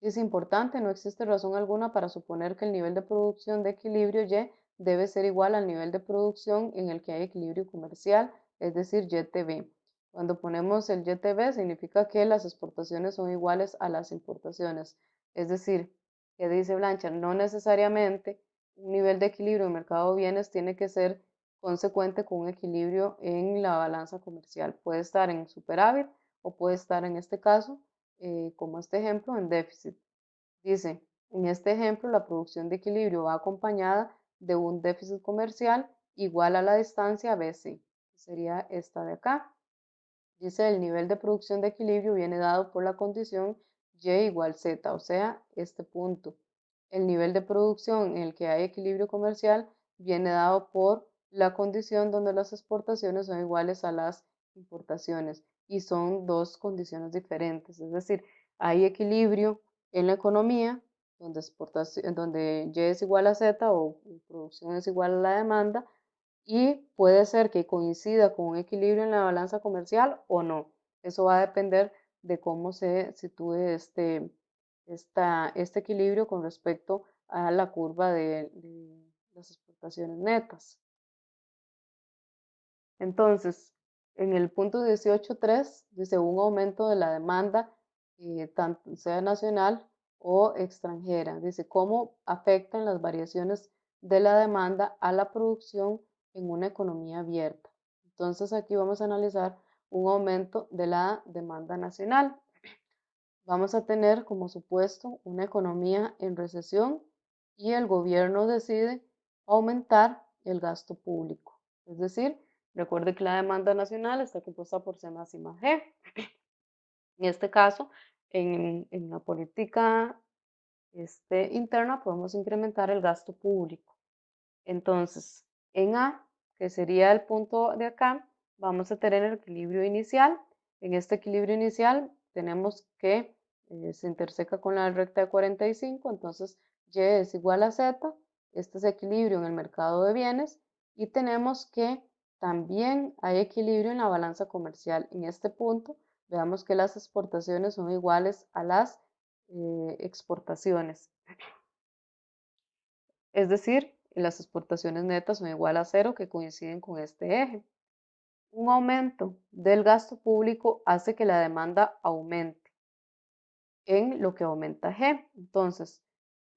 Es importante, no existe razón alguna para suponer que el nivel de producción de equilibrio Y debe ser igual al nivel de producción en el que hay equilibrio comercial, es decir, YTB. Cuando ponemos el YTB significa que las exportaciones son iguales a las importaciones. Es decir, que dice Blanchard, no necesariamente un nivel de equilibrio en mercado de bienes tiene que ser consecuente con un equilibrio en la balanza comercial. Puede estar en superávit o puede estar en este caso, eh, como este ejemplo, en déficit. Dice, en este ejemplo la producción de equilibrio va acompañada de un déficit comercial igual a la distancia BC, sería esta de acá. Dice el nivel de producción de equilibrio viene dado por la condición Y igual Z, o sea, este punto. El nivel de producción en el que hay equilibrio comercial viene dado por la condición donde las exportaciones son iguales a las importaciones y son dos condiciones diferentes. Es decir, hay equilibrio en la economía donde, exportación, donde Y es igual a Z o producción es igual a la demanda y puede ser que coincida con un equilibrio en la balanza comercial o no. Eso va a depender de cómo se sitúe este, este equilibrio con respecto a la curva de, las exportaciones netas. Entonces, en el punto 18.3 dice un aumento de la demanda, eh, tanto sea nacional o extranjera. Dice cómo afectan las variaciones de la demanda a la producción en una economía abierta. Entonces aquí vamos a analizar un aumento de la demanda nacional. Vamos a tener como supuesto una economía en recesión y el gobierno decide aumentar el gasto público. Es decir, recuerde que la demanda nacional está compuesta por C más I más G. En este caso, en, la política este, interna podemos incrementar el gasto público. Entonces, en A, que sería el punto de acá, vamos a tener el equilibrio inicial. En este equilibrio inicial tenemos que eh, se interseca con la recta de 45, entonces Y es igual a Z, este es equilibrio en el mercado de bienes y tenemos que también hay equilibrio en la balanza comercial. En este punto veamos que las exportaciones son iguales a las eh, exportaciones. Es decir, las exportaciones netas son igual a cero que coinciden con este eje. Un aumento del gasto público hace que la demanda aumente en lo que aumenta G. Entonces,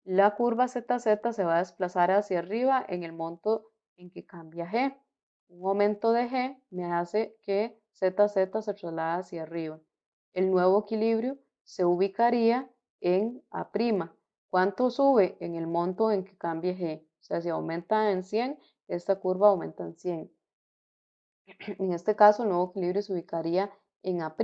la curva ZZ se va a desplazar hacia arriba en el monto en que cambia G. Un aumento de G me hace que ZZ se traslade hacia arriba. El nuevo equilibrio se ubicaría en A'. ¿Cuánto sube? En el monto en que cambie G. O sea, si aumenta en 100, esta curva aumenta en 100. [CLEARS THROAT] En este caso, el nuevo equilibrio se ubicaría en A'.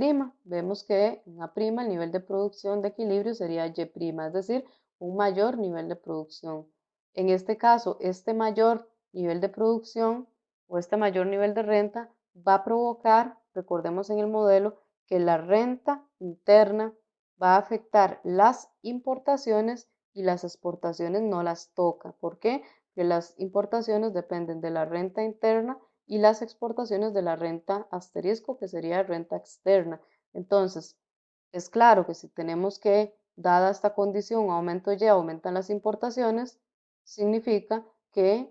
Vemos que en A' el nivel de producción de equilibrio sería Y', es decir, un mayor nivel de producción. En este caso, este mayor nivel de producción o este mayor nivel de renta va a provocar, recordemos en el modelo, que la renta interna va a afectar las importaciones y las exportaciones no las toca. ¿Por qué? Porque las importaciones dependen de la renta interna y las exportaciones de la renta asterisco, que sería renta externa. Entonces, es claro que si tenemos que, dada esta condición, aumento Y, aumentan las importaciones, significa que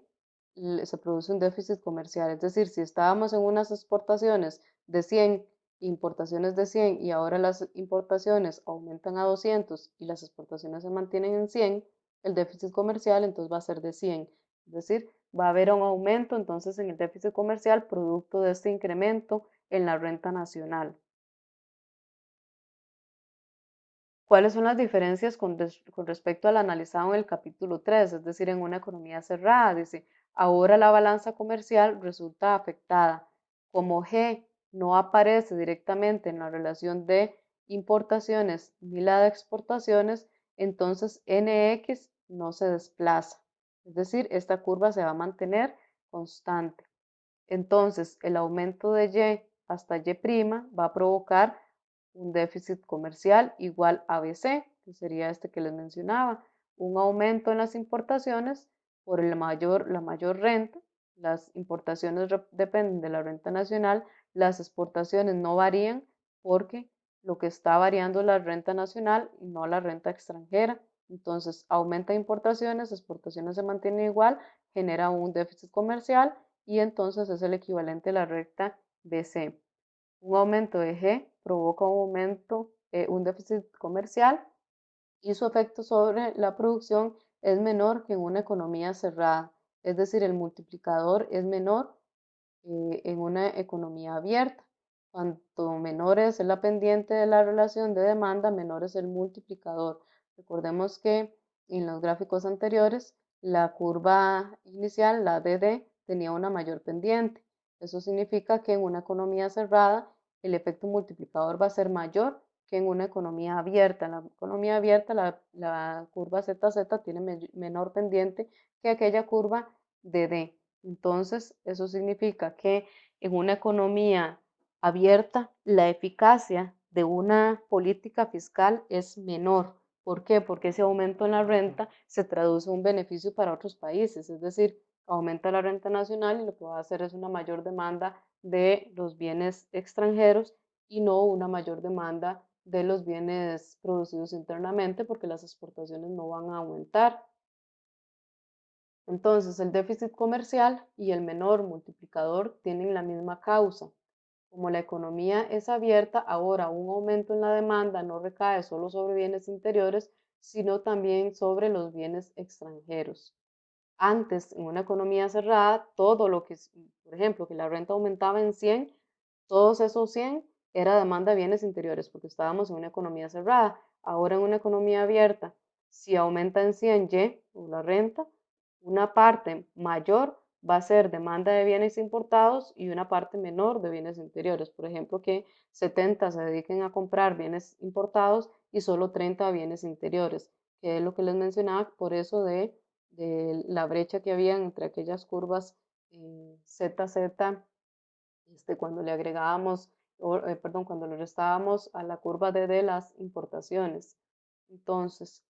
se produce un déficit comercial. Es decir, si estábamos en unas exportaciones de 100, importaciones de 100 y ahora las importaciones aumentan a 200 y las exportaciones se mantienen en 100, el déficit comercial entonces va a ser de 100. Es decir, va a haber un aumento entonces en el déficit comercial producto de este incremento en la renta nacional. ¿Cuáles son las diferencias con, respecto al analizado en el capítulo 3? Es decir, en una economía cerrada, dice, ahora la balanza comercial resulta afectada. Como G no aparece directamente en la relación de importaciones ni la de exportaciones, entonces NX no se desplaza. Es decir, esta curva se va a mantener constante. Entonces, el aumento de Y hasta Y' va a provocar un déficit comercial igual a BC, que sería este que les mencionaba. Un aumento en las importaciones por el mayor, la mayor renta. Las importaciones dependen de la renta nacional, las exportaciones no varían porque lo que está variando es la renta nacional y no la renta extranjera. Entonces, aumenta importaciones, exportaciones se mantienen igual, genera un déficit comercial y entonces es el equivalente a la recta BC. Un aumento de G provoca un aumento, eh, un déficit comercial y su efecto sobre la producción es menor que en una economía cerrada. Es decir, el multiplicador es menor eh, en una economía abierta. Cuanto menor es la pendiente de la relación de demanda, menor es el multiplicador. Recordemos que en los gráficos anteriores la curva inicial, la DD, tenía una mayor pendiente. Eso significa que en una economía cerrada el efecto multiplicador va a ser mayor que en una economía abierta. En la economía abierta la, la curva ZZ tiene me- menor pendiente que aquella curva de D. Entonces, eso significa que en una economía abierta, la eficacia de una política fiscal es menor. ¿Por qué? Porque ese aumento en la renta se traduce en un beneficio para otros países, es decir, aumenta la renta nacional y lo que va a hacer es una mayor demanda de los bienes extranjeros y no una mayor demanda de los bienes producidos internamente porque las exportaciones no van a aumentar. Entonces, el déficit comercial y el menor multiplicador tienen la misma causa. Como la economía es abierta, ahora un aumento en la demanda no recae solo sobre bienes interiores, sino también sobre los bienes extranjeros. Antes, en una economía cerrada, todo lo que, por ejemplo, que la renta aumentaba en 100, todos esos 100 era demanda de bienes interiores, porque estábamos en una economía cerrada. Ahora en una economía abierta, si aumenta en 100 Y o la renta, una parte mayor va a ser demanda de bienes importados y una parte menor de bienes interiores. Por ejemplo, que 70 se dediquen a comprar bienes importados y solo 30 a bienes interiores, que es lo que les mencionaba, por eso de, la brecha que había entre aquellas curvas eh, ZZ, este, cuando le agregábamos, eh, perdón, cuando le restábamos a la curva de, de las importaciones. Entonces,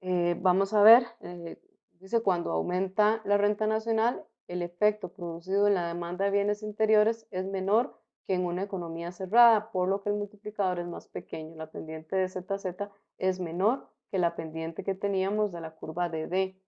eh, vamos a ver, eh, dice cuando aumenta la renta nacional, el efecto producido en la demanda de bienes interiores es menor que en una economía cerrada, por lo que el multiplicador es más pequeño. La pendiente de ZZ es menor que la pendiente que teníamos de la curva de D.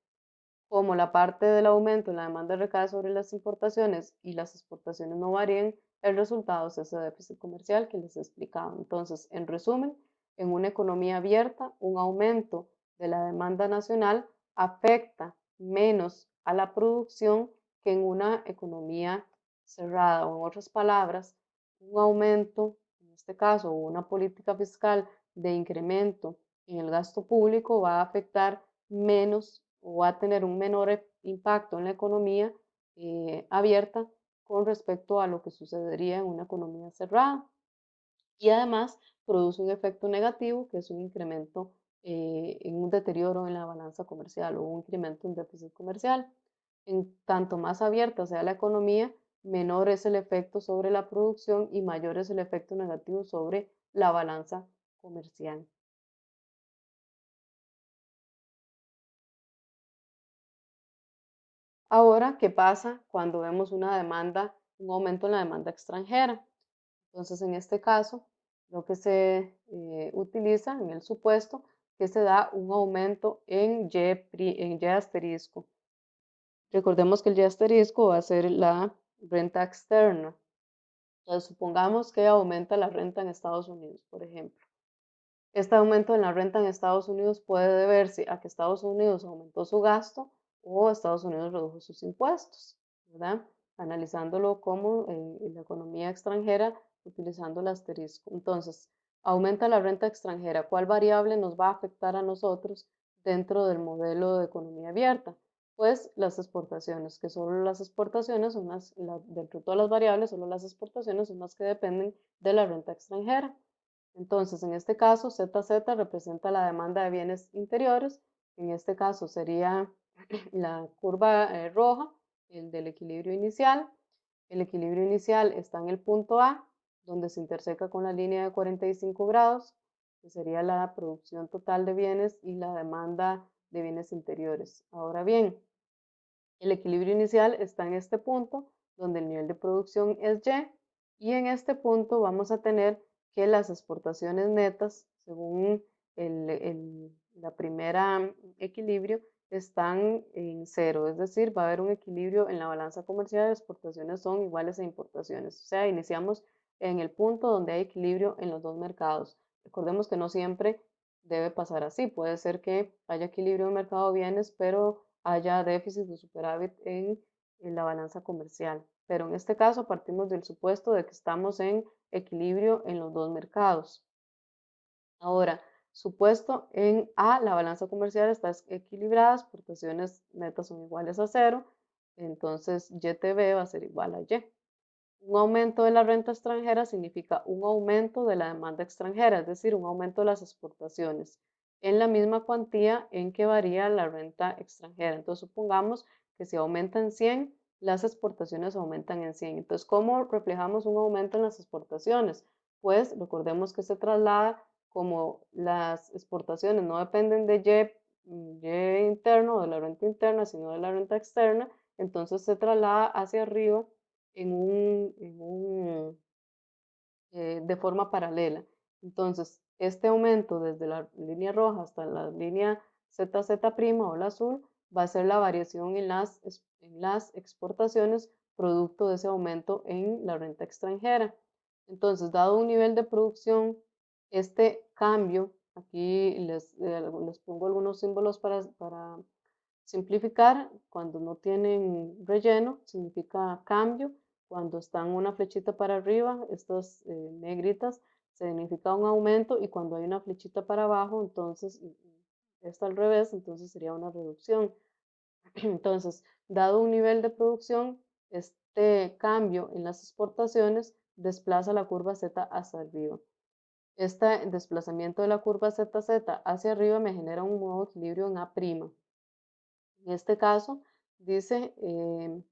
Como la parte del aumento en la demanda recae sobre las importaciones y las exportaciones no varían, el resultado es ese déficit comercial que les he explicado. Entonces, en resumen, en una economía abierta, un aumento de la demanda nacional afecta menos a la producción que en una economía cerrada, o en otras palabras, un aumento, en este caso, una política fiscal de incremento en el gasto público va a afectar menos o va a tener un menor e, impacto en la economía eh, abierta con respecto a lo que sucedería en una economía cerrada. Y además produce un efecto negativo, que es un incremento eh, en un deterioro en la balanza comercial o un incremento en déficit comercial. En tanto más abierta sea la economía, menor es el efecto sobre la producción y mayor es el efecto negativo sobre la balanza comercial. Ahora, ¿qué pasa cuando vemos una demanda, un aumento en la demanda extranjera? Entonces, en este caso, lo que se eh, utiliza en el supuesto que se da un aumento en Y, en y asterisco. Recordemos que el Y asterisco va a ser la renta externa. Entonces, supongamos que aumenta la renta en Estados Unidos, por ejemplo. Este aumento en la renta en Estados Unidos puede deberse a que Estados Unidos aumentó su gasto o Estados Unidos redujo sus impuestos, ¿verdad? Analizándolo como en la economía extranjera utilizando el asterisco. Entonces, aumenta la renta extranjera. ¿Cuál variable nos va a afectar a nosotros dentro del modelo de economía abierta? Pues las exportaciones, que solo las exportaciones son las, la, dentro de todas las variables, solo las exportaciones son las que dependen de la renta extranjera. Entonces, en este caso, ZZ representa la demanda de bienes interiores. En este caso sería [CLEARS THROAT] la curva eh, roja, el del equilibrio inicial. El equilibrio inicial está en el punto A, donde se interseca con la línea de 45 grados, que sería la producción total de bienes y la demanda de bienes interiores. Ahora bien, el equilibrio inicial está en este punto, donde el nivel de producción es Y, y en este punto vamos a tener que las exportaciones netas, según el, el, la primera equilibrio, están en cero, es decir, va a haber un equilibrio en la balanza comercial, exportaciones son iguales a importaciones. O sea, iniciamos en el punto donde hay equilibrio en los dos mercados. Recordemos que no siempre debe pasar así, puede ser que haya equilibrio en el mercado de bienes, pero haya déficit o superávit en, en la balanza comercial. Pero en este caso partimos del supuesto de que estamos en equilibrio en los dos mercados. Ahora, supuesto en A, la balanza comercial está equilibrada, exportaciones netas son iguales a cero, entonces YTB va a ser igual a Y. Un aumento de la renta extranjera significa un aumento de la demanda extranjera, es decir, un aumento de las exportaciones en la misma cuantía en que varía la renta extranjera. Entonces, supongamos que si aumenta en 100, las exportaciones aumentan en 100. Entonces, ¿cómo reflejamos un aumento en las exportaciones? Pues recordemos que se traslada como las exportaciones no dependen de Y, mm, y interno, de la renta interna, sino de la renta externa, entonces se traslada hacia arriba en un, eh, de forma paralela. Entonces, este aumento desde la línea roja hasta la línea ZZ' o la azul va a ser la variación en las, en las exportaciones producto de ese aumento en la renta extranjera. Entonces, dado un nivel de producción, este cambio, aquí les, eh, les pongo algunos símbolos para, para simplificar, cuando no tienen relleno, significa cambio, cuando están una flechita para arriba, estas eh, negritas, significa un aumento y cuando hay una flechita para abajo, entonces, está al revés, entonces sería una reducción. [CLEARS THROAT] Entonces, dado un nivel de producción, este cambio en las exportaciones desplaza la curva Z hacia arriba. Este desplazamiento de la curva ZZ hacia arriba me genera un nuevo equilibrio en A'. En este caso, dice, eh,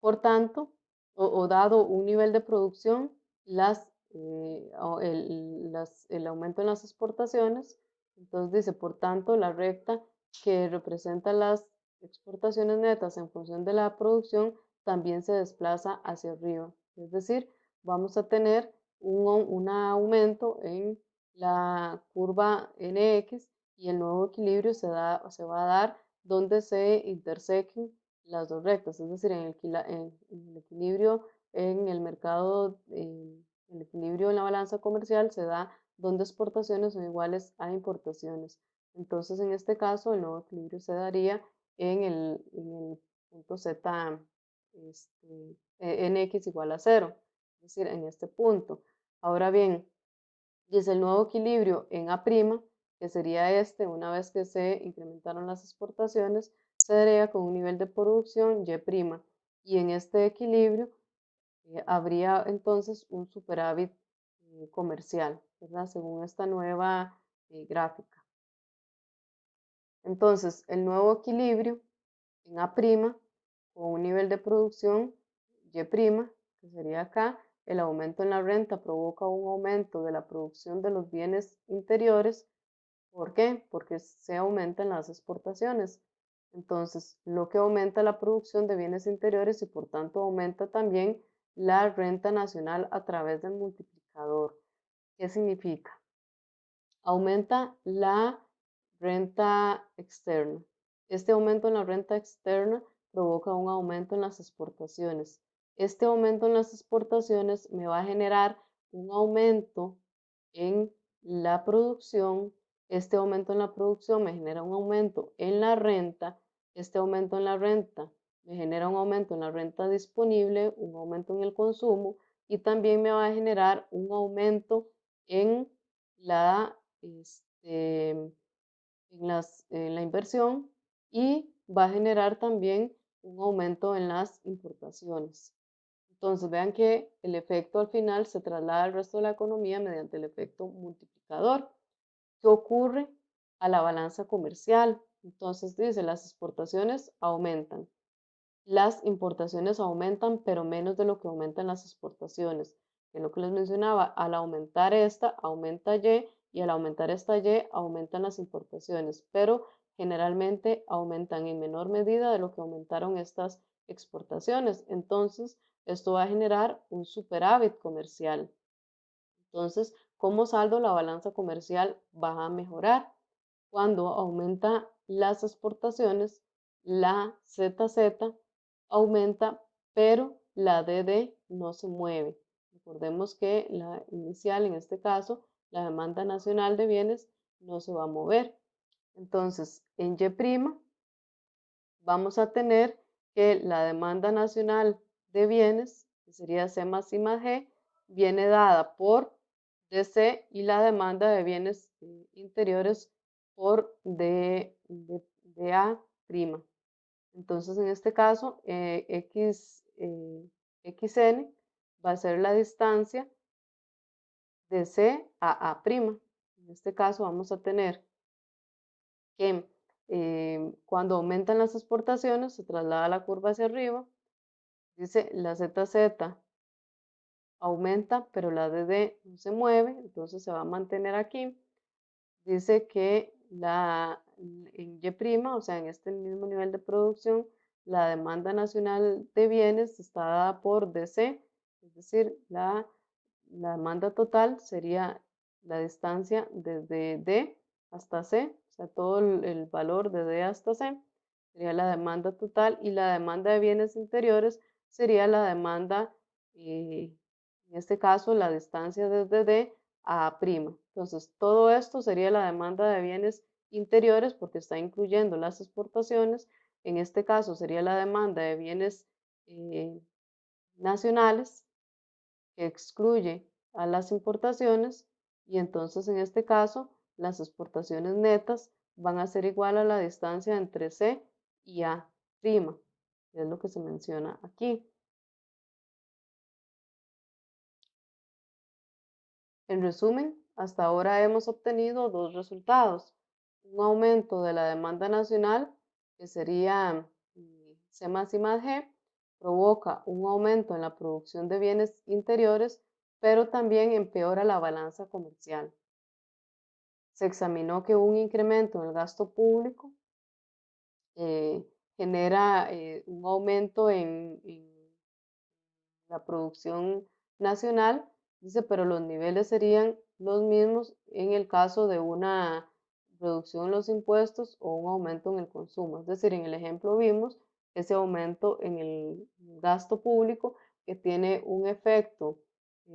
por tanto, o, dado un nivel de producción, las, eh, el, el aumento en las exportaciones, entonces dice, por tanto, la recta que representa las exportaciones netas en función de la producción también se desplaza hacia arriba. Es decir, vamos a tener un, un aumento en la curva NX y el nuevo equilibrio se, da, se va a dar donde se intersequen las dos rectas, es decir, en el, equilibrio en el mercado, el equilibrio en la balanza comercial se da donde exportaciones son iguales a importaciones. Entonces, en este caso, el nuevo equilibrio se daría en el, punto Z, este, e, nx igual a cero, es decir, en este punto. Ahora bien, dice el nuevo equilibrio en A', que sería este, una vez que se incrementaron las exportaciones, se daría con un nivel de producción Y', y en este equilibrio eh, habría entonces un superávit eh, comercial, ¿verdad? Según esta nueva eh, gráfica. Entonces, el nuevo equilibrio en A' con un nivel de producción Y', que sería acá, el aumento en la renta provoca un aumento de la producción de los bienes interiores. ¿Por qué? Porque se aumentan las exportaciones. Entonces, lo que aumenta la producción de bienes interiores y por tanto aumenta también la renta nacional a través del multiplicador. ¿Qué significa? Aumenta la Renta externa. Este aumento en la renta externa provoca un aumento en las exportaciones. Este aumento en las exportaciones me va a generar un aumento en la producción. Este aumento en la producción me genera un aumento en la renta. Este aumento en la renta me genera un aumento en la renta disponible, un aumento en el consumo y también me va a generar un aumento en la este, inversión y va a generar también un aumento en las importaciones. Entonces vean que el efecto al final se traslada al resto de la economía mediante el efecto multiplicador. ¿Qué ocurre a la balanza comercial? Entonces dice, las exportaciones aumentan. Las importaciones aumentan, pero menos de lo que aumentan las exportaciones. En lo que les mencionaba, al aumentar esta, aumenta Y y al aumentar esta Y aumentan las importaciones, pero generalmente aumentan en menor medida de lo que aumentaron estas exportaciones. Entonces, esto va a generar un superávit comercial. Entonces, como saldo, la balanza comercial va a mejorar. Cuando aumenta las exportaciones, la ZZ aumenta, pero la DD no se mueve. Recordemos que la inicial en este caso la demanda nacional de bienes no se va a mover. Entonces, en Y' vamos a tener que la demanda nacional de bienes, que sería C más I más G, viene dada por DC y la demanda de bienes eh, interiores por D, A'. Entonces, en este caso, eh, X, eh, XN va a ser la distancia de C a A'. En este caso vamos a tener que cuando aumentan las exportaciones se traslada la curva hacia arriba. Dice la ZZ aumenta, pero la DD no se mueve, entonces se va a mantener aquí. Dice que la, en Y', o sea, en este mismo nivel de producción, la demanda nacional de bienes está dada por DC, es decir, la, la demanda total sería la distancia desde D hasta C, o sea, todo el, valor de D hasta C sería la demanda total y la demanda de bienes interiores sería la demanda eh, en este caso la distancia desde D a A'. Entonces, todo esto sería la demanda de bienes interiores porque está incluyendo las exportaciones. En este caso sería la demanda de bienes eh, nacionales que excluye a las importaciones y entonces en este caso las exportaciones netas van a ser igual a la distancia entre C y A', es lo que se menciona aquí. En resumen, hasta ahora hemos obtenido dos resultados. Un aumento de la demanda nacional, que sería mm, C más I más G, provoca un aumento en la producción de bienes interiores, pero también empeora la balanza comercial. Se examinó que un incremento en el gasto público eh, genera eh, un aumento en la producción nacional Dice, pero los niveles serían los mismos en el caso de una reducción en los impuestos o un aumento en el consumo. Es decir, en el ejemplo vimos ese aumento en el gasto público que tiene un efecto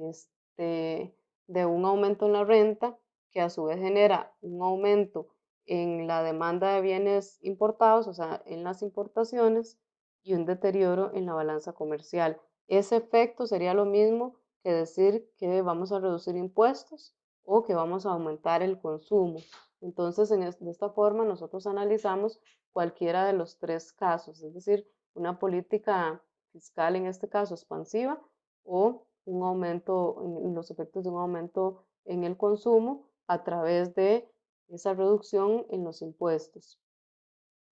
este, de un aumento en la renta que a su vez genera un aumento en la demanda de bienes importados, o sea, en las importaciones y un deterioro en la balanza comercial. Ese efecto sería lo mismo que decir que vamos a reducir impuestos o que vamos a aumentar el consumo. Entonces, en de esta forma nosotros analizamos cualquiera de los tres casos, es decir, una política fiscal en este caso expansiva o un aumento, en los efectos de un aumento en el consumo a través de esa reducción en los impuestos.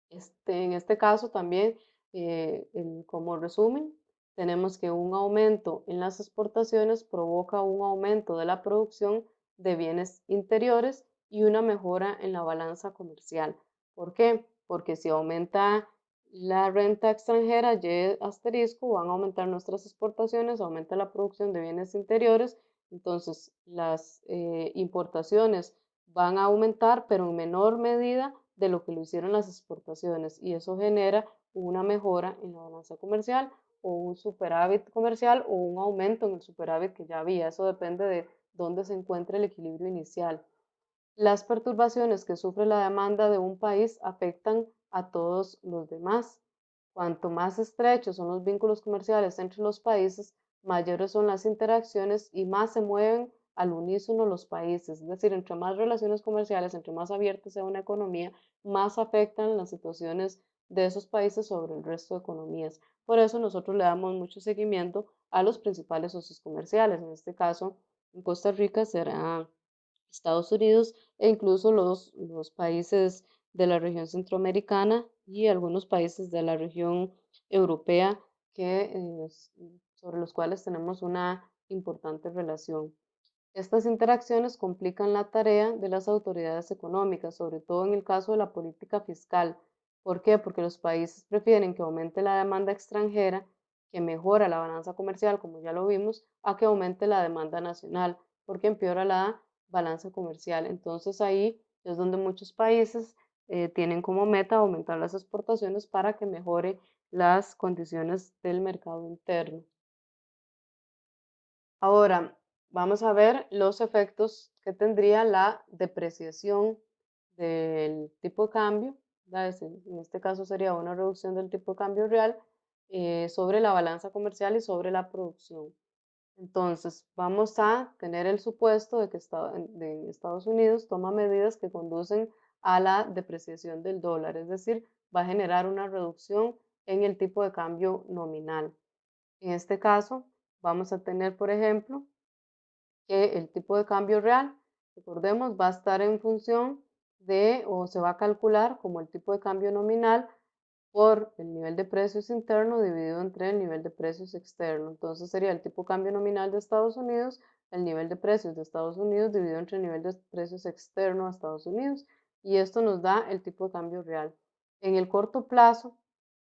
Este, en este caso también, eh, como resumen, tenemos que un aumento en las exportaciones provoca un aumento de la producción de bienes interiores y una mejora en la balanza comercial. ¿Por qué? Porque si aumenta la renta extranjera, Y asterisco, van a aumentar nuestras exportaciones, aumenta la producción de bienes interiores, entonces las eh, importaciones van a aumentar, pero en menor medida de lo que lo hicieron las exportaciones, y eso genera una mejora en la balanza comercial o un superávit comercial o un aumento en el superávit que ya había. Eso depende de dónde se encuentre el equilibrio inicial. Las perturbaciones que sufre la demanda de un país afectan a todos los demás. Cuanto más estrechos son los vínculos comerciales entre los países, mayores son las interacciones y más se mueven al unísono los países. Es decir, entre más relaciones comerciales, entre más abierta sea una economía, más afectan las situaciones de esos países sobre el resto de economías. Por eso nosotros le damos mucho seguimiento a los principales socios comerciales. En este caso, en Costa Rica será Estados Unidos e incluso los, los países de la región centroamericana y algunos países de la región europea que, eh, sobre los cuales tenemos una importante relación. Estas interacciones complican la tarea de las autoridades económicas, sobre todo en el caso de la política fiscal, ¿Por qué? Porque los países prefieren que aumente la demanda extranjera, que mejora la balanza comercial, como ya lo vimos, a que aumente la demanda nacional, porque empeora la balanza comercial. Entonces ahí es donde muchos países eh, tienen como meta aumentar las exportaciones para que mejore las condiciones del mercado interno. Ahora, vamos a ver los efectos que tendría la depreciación del tipo de cambio en este caso sería una reducción del tipo de cambio real eh, sobre la balanza comercial y sobre la producción. Entonces, vamos a tener el supuesto de que Estados Unidos toma medidas que conducen a la depreciación del dólar, es decir, va a generar una reducción en el tipo de cambio nominal. En este caso, vamos a tener, por ejemplo, que el tipo de cambio real, recordemos, va a estar en función de, o se va a calcular como el tipo de cambio nominal por el nivel de precios interno dividido entre el nivel de precios externo. Entonces sería el tipo de cambio nominal de Estados Unidos, el nivel de precios de Estados Unidos dividido entre el nivel de precios externo a Estados Unidos. Y esto nos da el tipo de cambio real. En el corto plazo,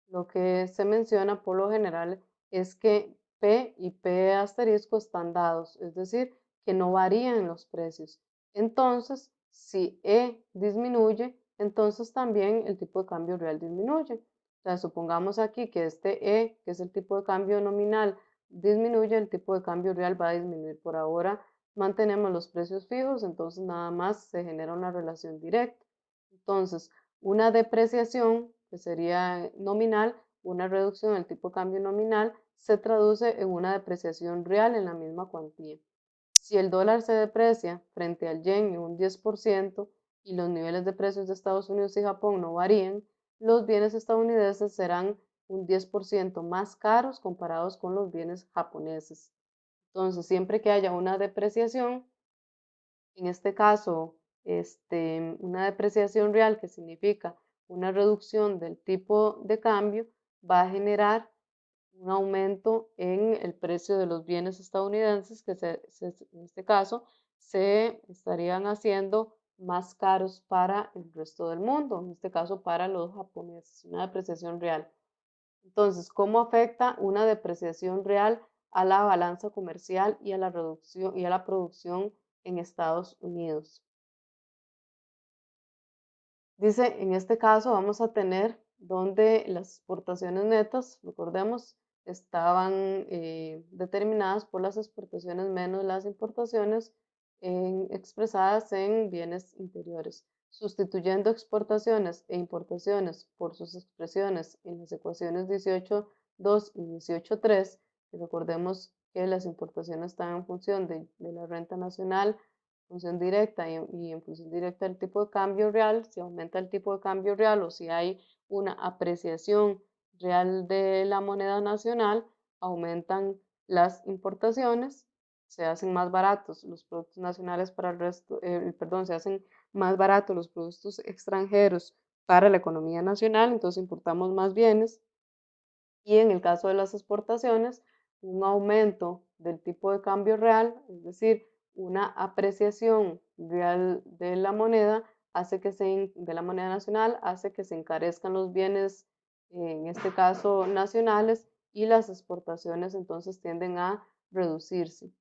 lo que se menciona por lo general es que P y P asterisco están dados, es decir, que no varían los precios. Entonces, si E disminuye, entonces también el tipo de cambio real disminuye. O sea, supongamos aquí que este E, que es el tipo de cambio nominal, disminuye, el tipo de cambio real va a disminuir. Por ahora mantenemos los precios fijos, entonces nada más se genera una relación directa. Entonces, una depreciación, que sería nominal, una reducción del tipo de cambio nominal, se traduce en una depreciación real en la misma cuantía. Si el dólar se deprecia frente al yen en un 10% y los niveles de precios de Estados Unidos y Japón no varían, los bienes estadounidenses serán un 10% más caros comparados con los bienes japoneses. Entonces, siempre que haya una depreciación, en este caso, este, una depreciación real que significa una reducción del tipo de cambio, va a generar un aumento en el precio de los bienes estadounidenses que en este caso se estarían haciendo más caros para el resto del mundo, en este caso para los japoneses, una depreciación real. Entonces, ¿cómo afecta una depreciación real a la balanza comercial y a la reducción y a la producción en Estados Unidos? Dice, en este caso vamos a tener donde las exportaciones netas, recordemos, estaban eh, determinadas por las exportaciones menos las importaciones expresadas en bienes interiores, sustituyendo exportaciones e importaciones por sus expresiones en las ecuaciones 18.2 y 18.3. Recordemos que las importaciones están en función de, la renta nacional, función directa y, en función directa del tipo de cambio real, si aumenta el tipo de cambio real o si hay una apreciación real de la moneda nacional, aumentan las importaciones se hacen más baratos los productos nacionales para el resto, eh, perdón, se hacen más baratos los productos extranjeros para la economía nacional, entonces importamos más bienes. Y en el caso de las exportaciones, un aumento del tipo de cambio real, es decir, una apreciación real de la moneda, hace que se, de la moneda nacional, hace que se encarezcan los bienes, en este caso nacionales, y las exportaciones entonces tienden a reducirse.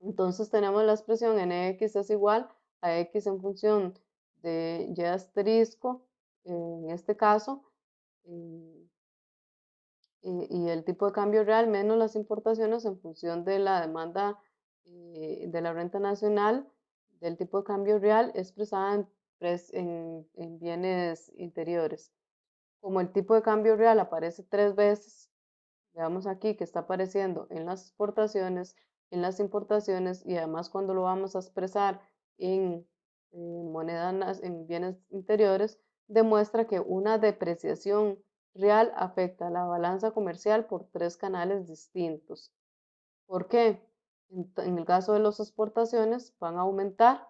Entonces tenemos la expresión nx es igual a x en función de y asterisco, en este caso, y, el tipo de cambio real menos las importaciones en función de la demanda eh, de la renta nacional del tipo de cambio real expresada en, en bienes interiores. Como el tipo de cambio real aparece tres veces, veamos aquí que está apareciendo en las exportaciones, en las importaciones y además cuando lo vamos a expresar en, monedas, en bienes interiores, demuestra que una depreciación real afecta a la balanza comercial por tres canales distintos. ¿Por qué? En, el caso de las exportaciones van a aumentar,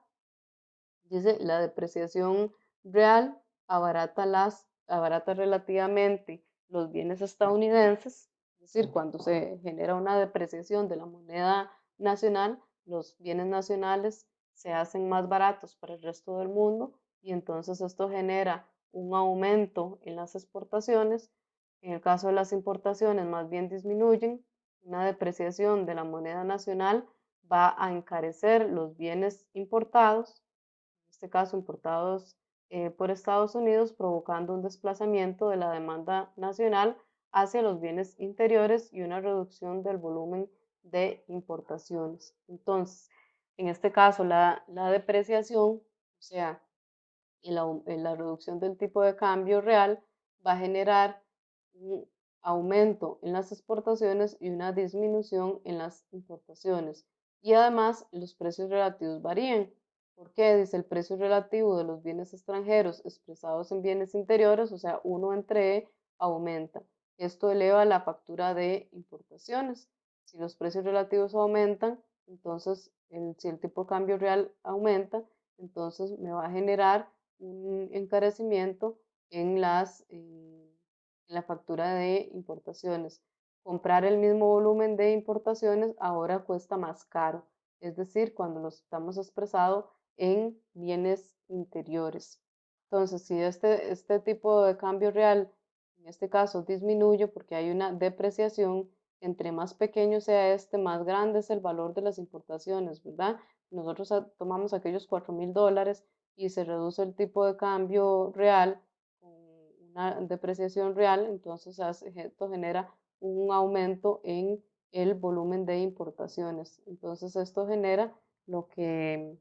dice, la depreciación real abarata, las, abarata relativamente los bienes estadounidenses es decir, cuando se genera una depreciación de la moneda nacional, los bienes nacionales se hacen más baratos para el resto del mundo y entonces esto genera un aumento en las exportaciones. En el caso de las importaciones, más bien disminuyen. Una depreciación de la moneda nacional va a encarecer los bienes importados, en este caso importados eh, por Estados Unidos, provocando un desplazamiento de la demanda nacional hacia los bienes interiores y una reducción del volumen de importaciones. Entonces, en este caso, la, depreciación, o sea, la, reducción del tipo de cambio real va a generar un aumento en las exportaciones y una disminución en las importaciones. Y además, los precios relativos varían. ¿Por qué? Dice el precio relativo de los bienes extranjeros expresados en bienes interiores, o sea, uno entre E, aumenta. Esto eleva la factura de importaciones. Si los precios relativos aumentan, entonces si el tipo de cambio real aumenta, entonces me va a generar un encarecimiento en, las, en la factura de importaciones. Comprar el mismo volumen de importaciones ahora cuesta más caro, es decir, cuando lo estamos expresado en bienes interiores. Entonces, si este, este tipo de cambio real, en este caso, disminuye porque hay una depreciación, entre más pequeño sea este, más grande es el valor de las importaciones, ¿verdad? Nosotros tomamos aquellos 4 mil dólares y se reduce el tipo de cambio real una depreciación real, entonces esto genera un aumento en el volumen de importaciones. Entonces esto genera lo que,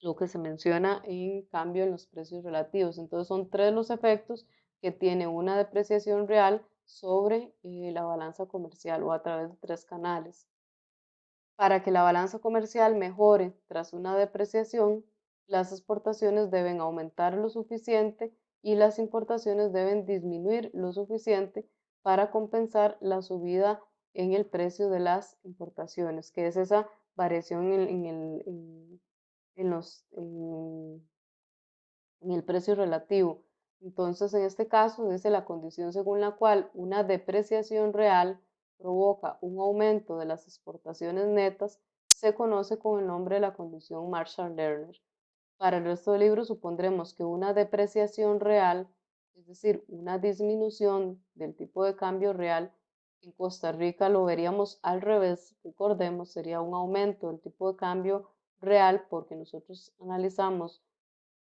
lo que se menciona en cambio en los precios relativos. Entonces son tres los efectos que tiene una depreciación real sobre eh, la balanza comercial o a través de tres canales. Para que la balanza comercial mejore tras una depreciación, las exportaciones deben aumentar lo suficiente y las importaciones deben disminuir lo suficiente para compensar la subida en el precio de las importaciones, que es esa variación en, el, en, los, en el precio relativo. Entonces, en este caso, dice la condición según la cual una depreciación real provoca un aumento de las exportaciones netas, se conoce con el nombre de la condición Marshall-Lerner. Para el resto del libro supondremos que una depreciación real, es decir, una disminución del tipo de cambio real, en Costa Rica lo veríamos al revés, recordemos, sería un aumento del tipo de cambio real porque nosotros analizamos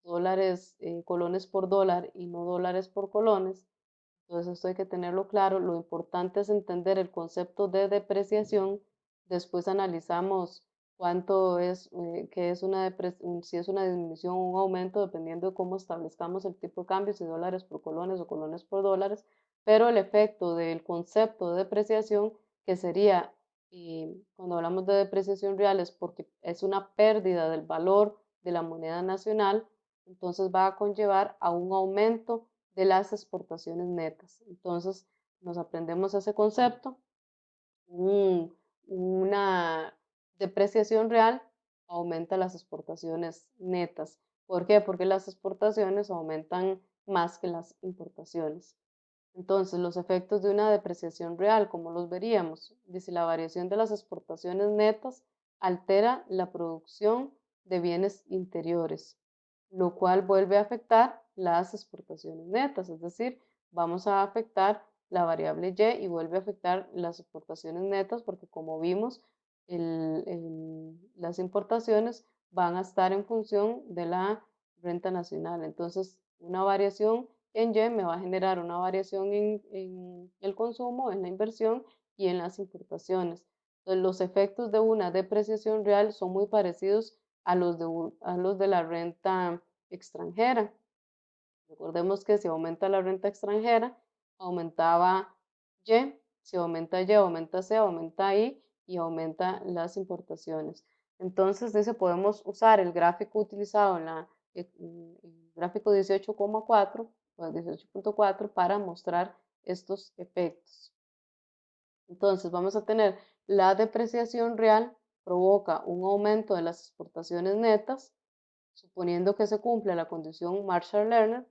dólares, eh, colones por dólar y no dólares por colones. Entonces esto hay que tenerlo claro. Lo importante es entender el concepto de depreciación. Después analizamos cuánto es, eh, que es una si es una disminución o un aumento, dependiendo de cómo establezcamos el tipo de cambio, si dólares por colones o colones por dólares. Pero el efecto del concepto de depreciación, que sería, eh, cuando hablamos de depreciación real, es porque es una pérdida del valor de la moneda nacional, entonces va a conllevar a un aumento de las exportaciones netas. Entonces nos aprendemos ese concepto. una depreciación real aumenta las exportaciones netas. ¿Por qué? Porque las exportaciones aumentan más que las importaciones. Entonces, los efectos de una depreciación real, como los veríamos, dice la variación de las exportaciones netas altera la producción de bienes interiores, lo cual vuelve a afectar las exportaciones netas, es decir, vamos a afectar la variable Y y vuelve a afectar las exportaciones netas porque como vimos, las importaciones van a estar en función de la renta nacional. Entonces, una variación en Y me va a generar una variación en, el consumo, en la inversión y en las importaciones. Los efectos de una depreciación real son muy parecidos a los de, a los de la renta extranjera. Recordemos que si aumenta la renta extranjera, aumentaba Y, si aumenta Y, aumenta C, aumenta I y aumenta las importaciones. Entonces, dice, podemos usar el gráfico utilizado en la eh, el gráfico 18,4 o 18.4 para mostrar estos efectos. Entonces, vamos a tener la depreciación real provoca un aumento de las exportaciones netas, suponiendo que se cumple la condición Marshall-Lerner,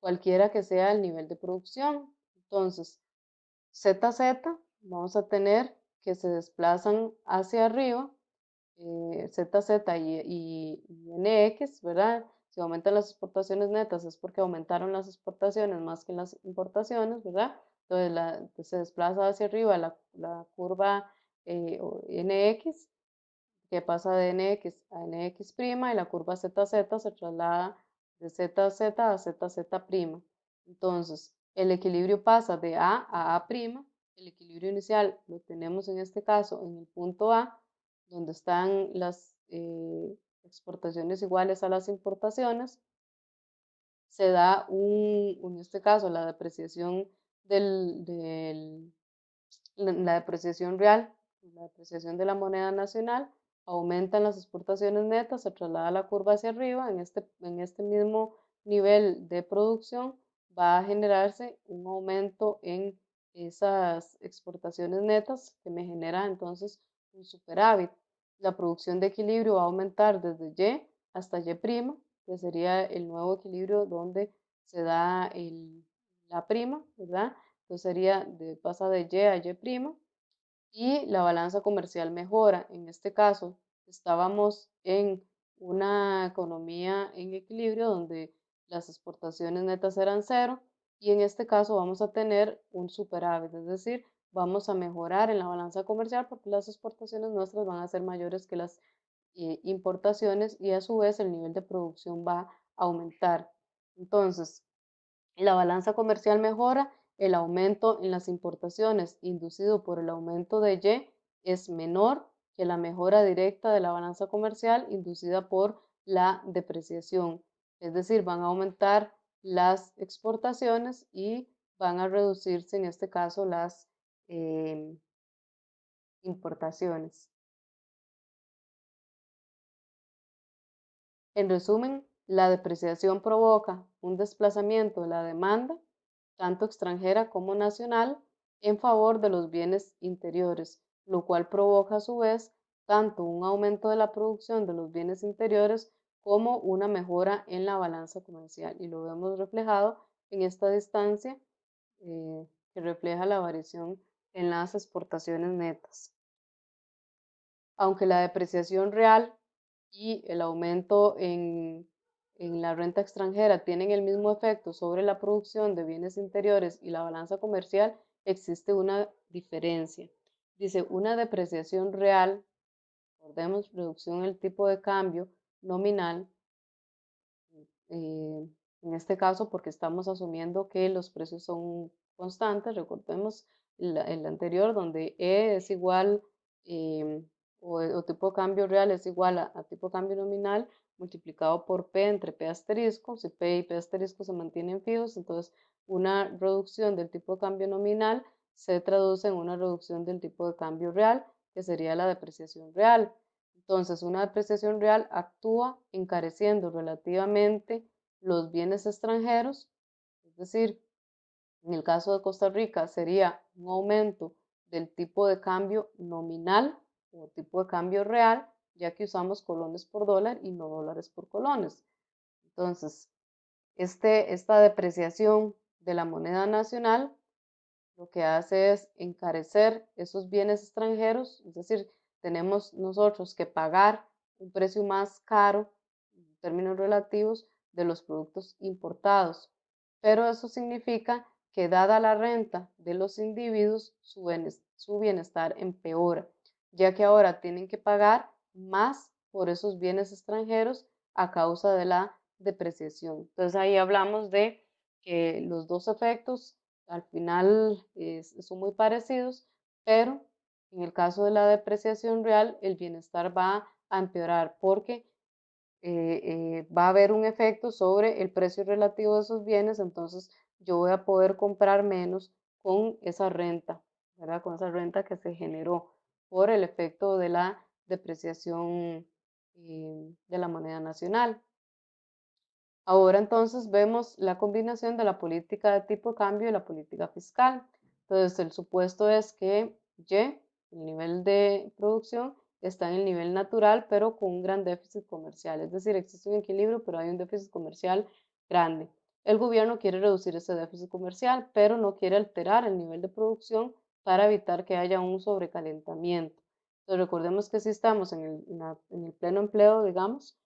cualquiera que sea el nivel de producción. Entonces, ZZ, vamos a tener que se desplazan hacia arriba, eh, ZZ y, NX, ¿verdad? Si aumentan las exportaciones netas es porque aumentaron las exportaciones más que las importaciones, ¿verdad? Entonces se desplaza hacia arriba la, curva eh, NX que pasa de nx a nx' y la curva zz se traslada de zz a zz'. Entonces, el equilibrio pasa de A a A'. El equilibrio inicial lo tenemos en este caso en el punto A, donde están las eh, exportaciones iguales a las importaciones. Se da un, en este caso, la depreciación del, del la depreciación real, la depreciación de la moneda nacional aumentan las exportaciones netas, se traslada la curva hacia arriba, en este, en este mismo nivel de producción va a generarse un aumento en esas exportaciones netas que me genera entonces un superávit. La producción de equilibrio va a aumentar desde Y hasta Y', que sería el nuevo equilibrio donde se da la prima, ¿verdad? Entonces sería, de, pasa de Y a Y', y la balanza comercial mejora. En este caso, estábamos en una economía en equilibrio donde las exportaciones netas eran cero y en este caso vamos a tener un superávit, es decir, vamos a mejorar en la balanza comercial porque las exportaciones nuestras van a ser mayores que las eh, importaciones y a su vez el nivel de producción va a aumentar. Entonces, la balanza comercial mejora, el aumento en las importaciones inducido por el aumento de Y es menor que la mejora directa de la balanza comercial inducida por la depreciación. Es decir, van a aumentar las exportaciones y van a reducirse en este caso las em, importaciones. En resumen, la depreciación provoca un desplazamiento de la demanda, tanto extranjera como nacional, en favor de los bienes interiores, lo cual provoca a su vez tanto un aumento de la producción de los bienes interiores como una mejora en la balanza comercial. Y lo vemos reflejado en esta distancia eh, que refleja la variación en las exportaciones netas. Aunque la depreciación real y el aumento en, en la renta extranjera tienen el mismo efecto sobre la producción de bienes interiores y la balanza comercial, existe una diferencia. Dice, una depreciación real, recordemos, reducción del tipo de cambio nominal, eh, en este caso porque estamos asumiendo que los precios son constantes, recordemos el, anterior donde E es igual em, o, tipo de cambio real es igual a, a, tipo cambio nominal multiplicado por P entre P asterisco, si P y P asterisco se mantienen fijos, entonces una reducción del tipo de cambio nominal se traduce en una reducción del tipo de cambio real, que sería la depreciación real. Entonces, una depreciación real actúa encareciendo relativamente los bienes extranjeros, es decir, en el caso de Costa Rica sería un aumento del tipo de cambio nominal o tipo de cambio real, ya que usamos colones por dólar y no dólares por colones. Entonces, este, esta depreciación de la moneda nacional lo que hace es encarecer esos bienes extranjeros, es decir, tenemos nosotros que pagar un precio más caro en términos relativos de los productos importados. Pero eso significa que dada la renta de los individuos, su bienestar empeora, ya que ahora tienen que pagar más por esos bienes extranjeros a causa de la depreciación. Entonces ahí hablamos de que los dos efectos al final son muy parecidos, pero en el caso de la depreciación real, el bienestar va a empeorar porque eh, eh, va a haber un efecto sobre el precio relativo de esos bienes, entonces yo voy a poder comprar menos con esa renta, ¿verdad? Con esa renta que se generó por el efecto de la depreciación eh, de la moneda nacional. Ahora entonces vemos la combinación de la política de tipo de cambio y la política fiscal. Entonces el supuesto es que Y el nivel de producción está en el nivel natural, pero con un gran déficit comercial. Es decir, existe un equilibrio, pero hay un déficit comercial grande. El gobierno quiere reducir ese déficit comercial, pero no quiere alterar el nivel de producción para evitar que haya un sobrecalentamiento. Recordemos que si estamos en el, en el pleno empleo, digamos,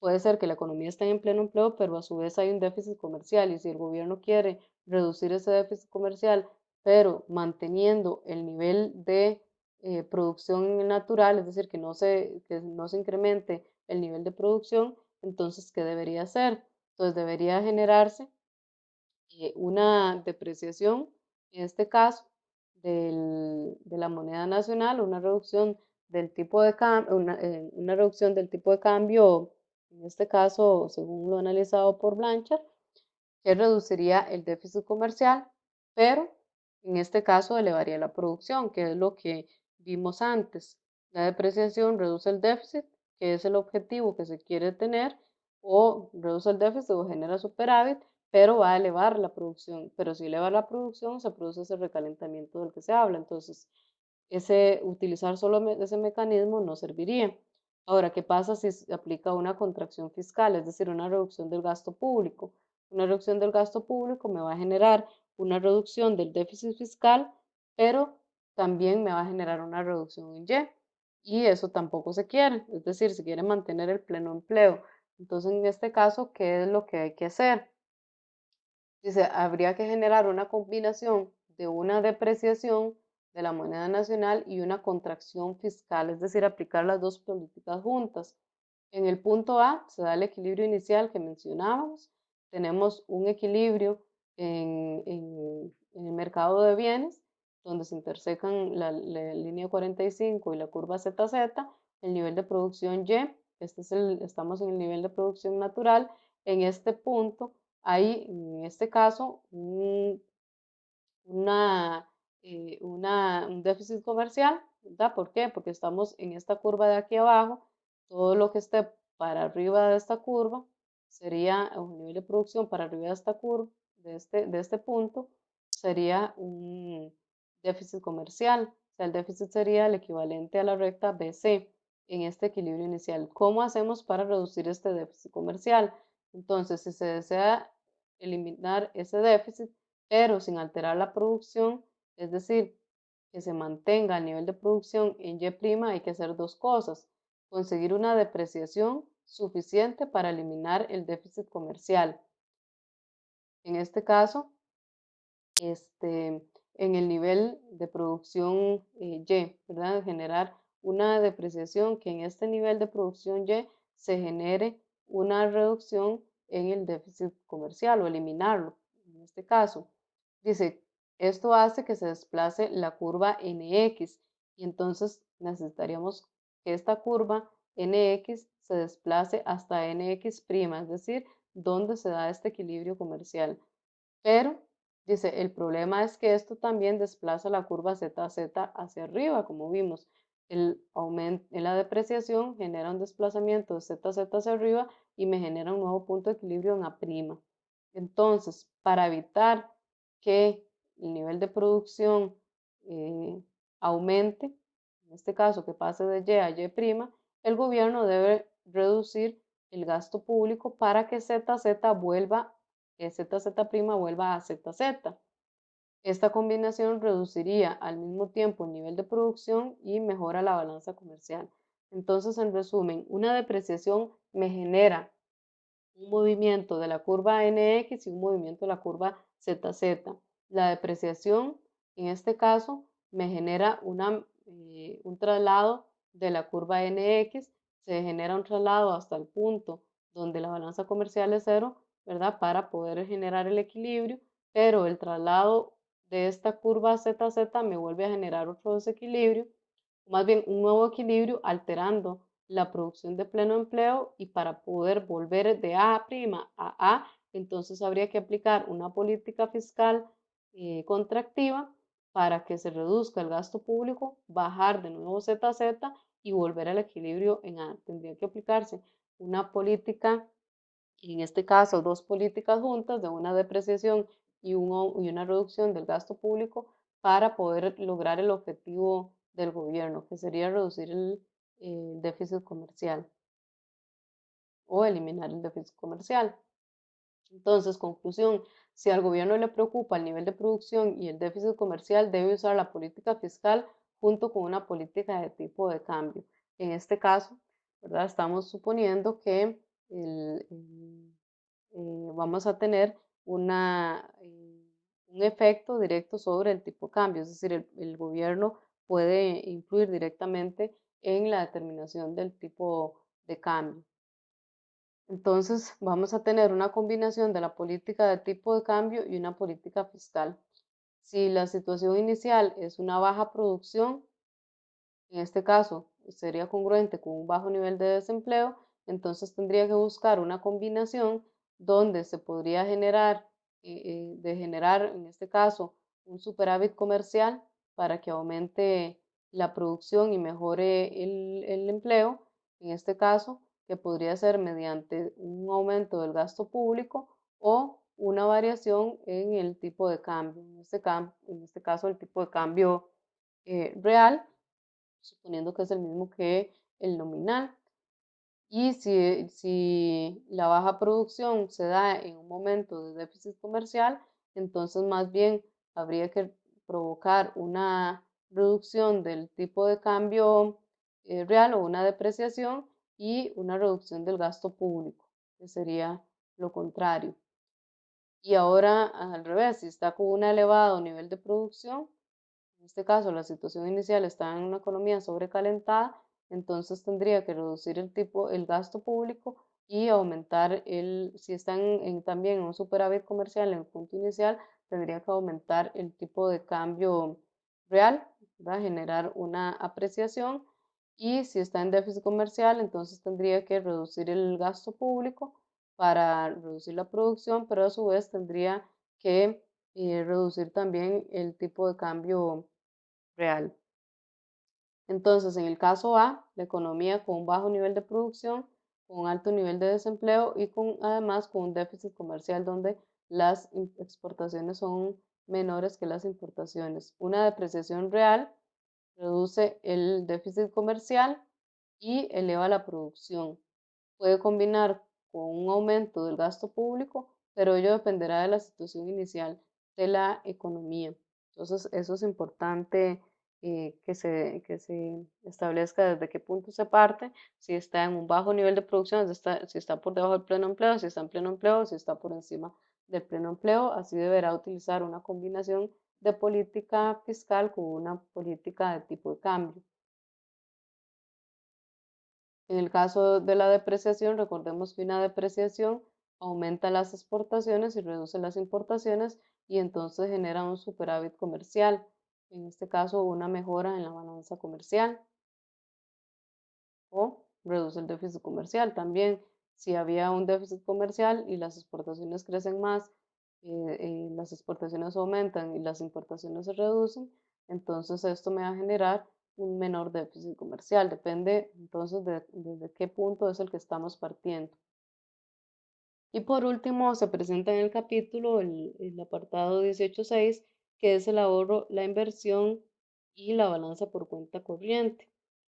puede ser que la economía esté en pleno empleo, pero a su vez hay un déficit comercial y si el gobierno quiere reducir ese déficit comercial, pero manteniendo el nivel de eh, producción natural, es decir, que no, se, que no se incremente el nivel de producción, entonces, ¿qué debería hacer? Entonces, debería generarse eh, una depreciación, en este caso, de la moneda nacional, una reducción del tipo de eh, una reducción del tipo de cambio, en este caso, según lo analizado por Blanchard, que reduciría el déficit comercial, pero en este caso elevaría la producción, que es lo que vimos antes. La depreciación reduce el déficit, que es el objetivo que se quiere tener, o reduce el déficit o genera superávit, pero va a elevar la producción. Pero si eleva la producción, se produce ese recalentamiento del que se habla. Entonces, ese, utilizar solo ese mecanismo no serviría. Ahora, ¿qué pasa si se aplica una contracción fiscal, es decir, una reducción del gasto público? Una reducción del gasto público me va a generar una reducción del déficit fiscal, pero también me va a generar una reducción en Y. Y eso tampoco se quiere, es decir, se quiere mantener el pleno empleo. Entonces, en este caso, ¿qué es lo que hay que hacer? Dice, habría que generar una combinación de una depreciación de la moneda nacional y una contracción fiscal, es decir, aplicar las dos políticas juntas. En el punto A se da el equilibrio inicial que mencionábamos, tenemos un equilibrio en, el mercado de bienes, donde se intersecan la, línea 45 y la curva ZZ, el nivel de producción Y, este es el, estamos en el nivel de producción natural, en este punto hay, en este caso, una, eh, una, un déficit comercial, ¿verdad? ¿Por qué? Porque estamos en esta curva de aquí abajo, todo lo que esté para arriba de esta curva sería un nivel de producción para arriba de esta curva, de este, de este punto, sería un déficit comercial. O sea, el déficit sería el equivalente a la recta BC en este equilibrio inicial. ¿Cómo hacemos para reducir este déficit comercial? Entonces, si se desea eliminar ese déficit, pero sin alterar la producción, es decir, que se mantenga el nivel de producción en Y', hay que hacer dos cosas. Conseguir una depreciación suficiente para eliminar el déficit comercial. En este caso, este, en el nivel de producción eh, Y, ¿verdad? Generar una depreciación que en este nivel de producción Y se genere una reducción en el déficit comercial o eliminarlo, en este caso. Dice, esto hace que se desplace la curva NX y entonces necesitaríamos que esta curva NX se desplace hasta NX', es decir, donde se da este equilibrio comercial. Pero, dice, el problema es que esto también desplaza la curva ZZ hacia arriba, como vimos. El aumento en la depreciación genera un desplazamiento de ZZ hacia arriba y me genera un nuevo punto de equilibrio en A'. Entonces, para evitar que el nivel de producción eh, aumente, en este caso que pase de Y a Y', el gobierno debe reducir el gasto público para que ZZ vuelva, que ZZ' vuelva a ZZ. Esta combinación reduciría al mismo tiempo el nivel de producción y mejora la balanza comercial. Entonces, en resumen, una depreciación me genera un movimiento de la curva NX y un movimiento de la curva ZZ. La depreciación, en este caso, me genera una, eh, un traslado de la curva NX se genera un traslado hasta el punto donde la balanza comercial es cero, ¿verdad? Para poder generar el equilibrio, pero el traslado de esta curva ZZ me vuelve a generar otro desequilibrio, más bien un nuevo equilibrio alterando la producción de pleno empleo y para poder volver de A' a A, entonces habría que aplicar una política fiscal eh, contractiva para que se reduzca el gasto público, bajar de nuevo ZZ y volver al equilibrio en A. Tendría que aplicarse una política, en este caso dos políticas juntas de una depreciación y, una reducción del gasto público para poder lograr el objetivo del gobierno, que sería reducir el, el déficit comercial o eliminar el déficit comercial. Entonces, conclusión, si al gobierno le preocupa el nivel de producción y el déficit comercial, debe usar la política fiscal junto con una política de tipo de cambio. En este caso, ¿verdad? estamos suponiendo que eh, vamos a tener una, eh, un efecto directo sobre el tipo de cambio, es decir, el, el, gobierno puede influir directamente en la determinación del tipo de cambio. Entonces, vamos a tener una combinación de la política de tipo de cambio y una política fiscal. Si la situación inicial es una baja producción, en este caso sería congruente con un bajo nivel de desempleo, entonces tendría que buscar una combinación donde se podría generar, eh, eh, de generar en este caso un superávit comercial para que aumente la producción y mejore el, empleo, en este caso, que podría ser mediante un aumento del gasto público o una variación en el tipo de cambio, en este, este caso el tipo de cambio eh, real, suponiendo que es el mismo que el nominal. Y si, si la baja producción se da en un momento de déficit comercial, entonces más bien habría que provocar una reducción del tipo de cambio eh, real o una depreciación y una reducción del gasto público, que sería lo contrario. Y ahora al revés, si está con un elevado nivel de producción, en este caso la situación inicial está en una economía sobrecalentada, entonces tendría que reducir el tipo, el gasto público y aumentar el, si están en, también en un superávit comercial en el punto inicial, tendría que aumentar el tipo de cambio real, a generar una apreciación y si está en déficit comercial, entonces tendría que reducir el gasto público para reducir la producción, pero a su vez tendría que eh, reducir también el tipo de cambio real. Entonces, en el caso A, la economía con un bajo nivel de producción, con un alto nivel de desempleo y con además con un déficit comercial donde las exportaciones son menores que las importaciones. Una depreciación real reduce el déficit comercial y eleva la producción. Puede combinar con un aumento del gasto público, pero ello dependerá de la situación inicial de la economía. Entonces, eso es importante eh, que, se, que se establezca desde qué punto se parte, si está en un bajo nivel de producción, si está, si está por debajo del pleno empleo, si está en pleno empleo, si está por encima del pleno empleo. Así deberá utilizar una combinación de política fiscal con una política de tipo de cambio. En el caso de la depreciación, recordemos que una depreciación aumenta las exportaciones y reduce las importaciones y entonces genera un superávit comercial, en este caso una mejora en la balanza comercial o reduce el déficit comercial también. Si había un déficit comercial y las exportaciones crecen más, eh, eh, las exportaciones aumentan y las importaciones se reducen, entonces esto me va a generar un menor déficit comercial. Depende entonces de, desde qué punto es el que estamos partiendo. Y por último, se presenta en el capítulo el, el apartado 18.6, que es el ahorro, la inversión y la balanza por cuenta corriente.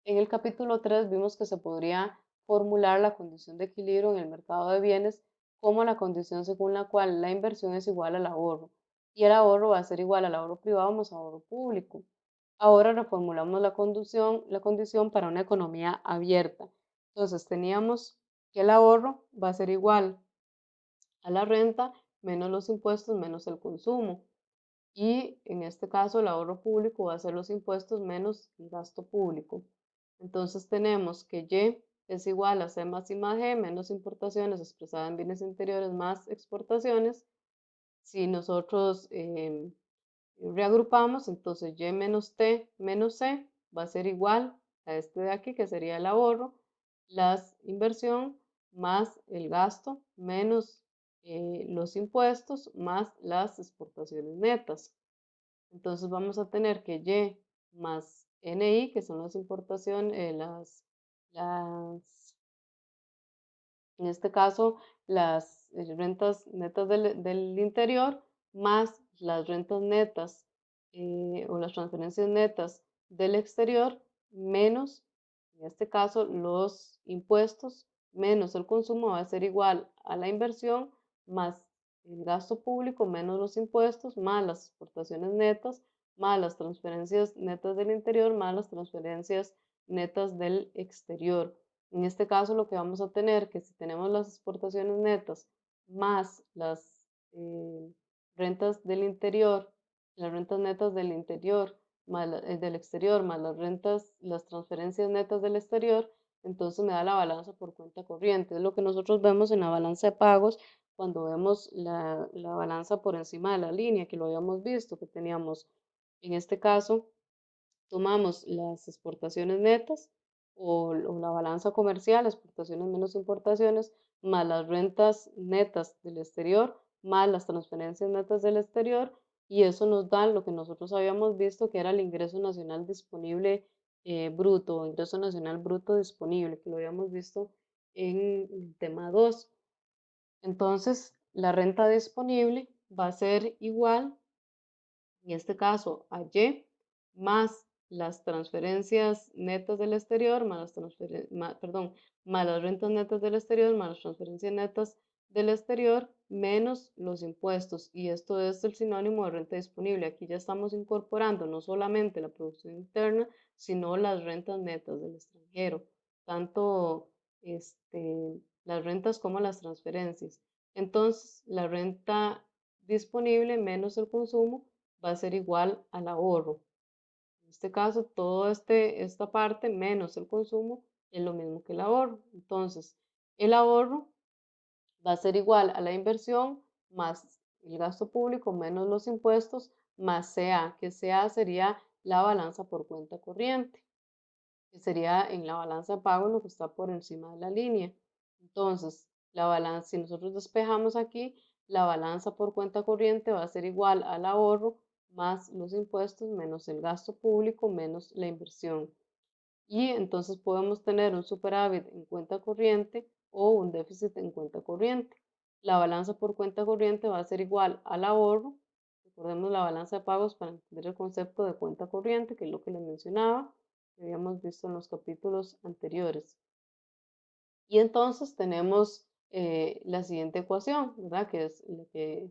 En el capítulo 3 vimos que se podría formular la condición de equilibrio en el mercado de bienes como la condición según la cual la inversión es igual al ahorro y el ahorro va a ser igual al ahorro privado más ahorro público. Ahora reformulamos la la condición para una economía abierta. Entonces teníamos que el ahorro va a ser igual a la renta menos los impuestos menos el consumo. Y en este caso el ahorro público va a ser los impuestos menos el gasto público. Entonces tenemos que Y es igual a C más I más G menos importaciones expresada en bienes interiores más exportaciones. Si nosotros em, reagrupamos, entonces y menos t menos c va a ser igual a este de aquí, que sería el ahorro, la inversión más el gasto menos eh, los impuestos más las exportaciones netas. Entonces vamos a tener que y más ni, que son las importaciones, eh, las, las, en este caso, las eh, rentas netas del, del interior, más las rentas netas o las transferencias netas del exterior menos, en este caso, los impuestos menos el consumo va a ser igual a la inversión más el gasto público menos los impuestos más las exportaciones netas más las transferencias netas del interior más las transferencias netas del exterior. En este caso lo que vamos a tener que si tenemos las exportaciones netas más las eh, rentas del interior, las rentas netas del interior, más eh, del exterior, más las rentas, las transferencias netas del exterior, entonces me da la balanza por cuenta corriente. Es lo que nosotros vemos en la balanza de pagos cuando vemos la, la balanza por encima de la línea, que lo habíamos visto, que teníamos, en este caso, tomamos las exportaciones netas o, o la balanza comercial, exportaciones menos importaciones, más las rentas netas del exterior, más las transferencias netas del exterior y eso nos da lo que nosotros habíamos visto que era el ingreso nacional disponible eh, bruto, ingreso nacional bruto disponible, que lo habíamos visto en el tema 2. Entonces, la renta disponible va a ser igual, en este caso, a Y más las transferencias netas del exterior, más las, perdón, más las rentas netas del exterior, más las transferencias netas del exterior, menos los impuestos. Y esto es el sinónimo de renta disponible. Aquí ya estamos incorporando no solamente la producción interna, sino las rentas netas del extranjero, tanto este, las rentas como las transferencias. Entonces, la renta disponible menos el consumo va a ser igual al ahorro. En este caso, toda este, esta parte menos el consumo es lo mismo que el ahorro. Entonces, el ahorro va a ser igual a la inversión más el gasto público menos los impuestos más CA, que CA sería la balanza por cuenta corriente, sería en la balanza de pago lo que está por encima de la línea. Entonces, la balanza, si nosotros despejamos aquí, la balanza por cuenta corriente va a ser igual al ahorro más los impuestos menos el gasto público menos la inversión. Y entonces podemos tener un superávit en cuenta corriente o un déficit en cuenta corriente. La balanza por cuenta corriente va a ser igual al ahorro. Recordemos la balanza de pagos para entender el concepto de cuenta corriente, que es lo que les mencionaba, que habíamos visto en los capítulos anteriores. Y entonces tenemos eh, la siguiente ecuación, ¿verdad? Que es la que,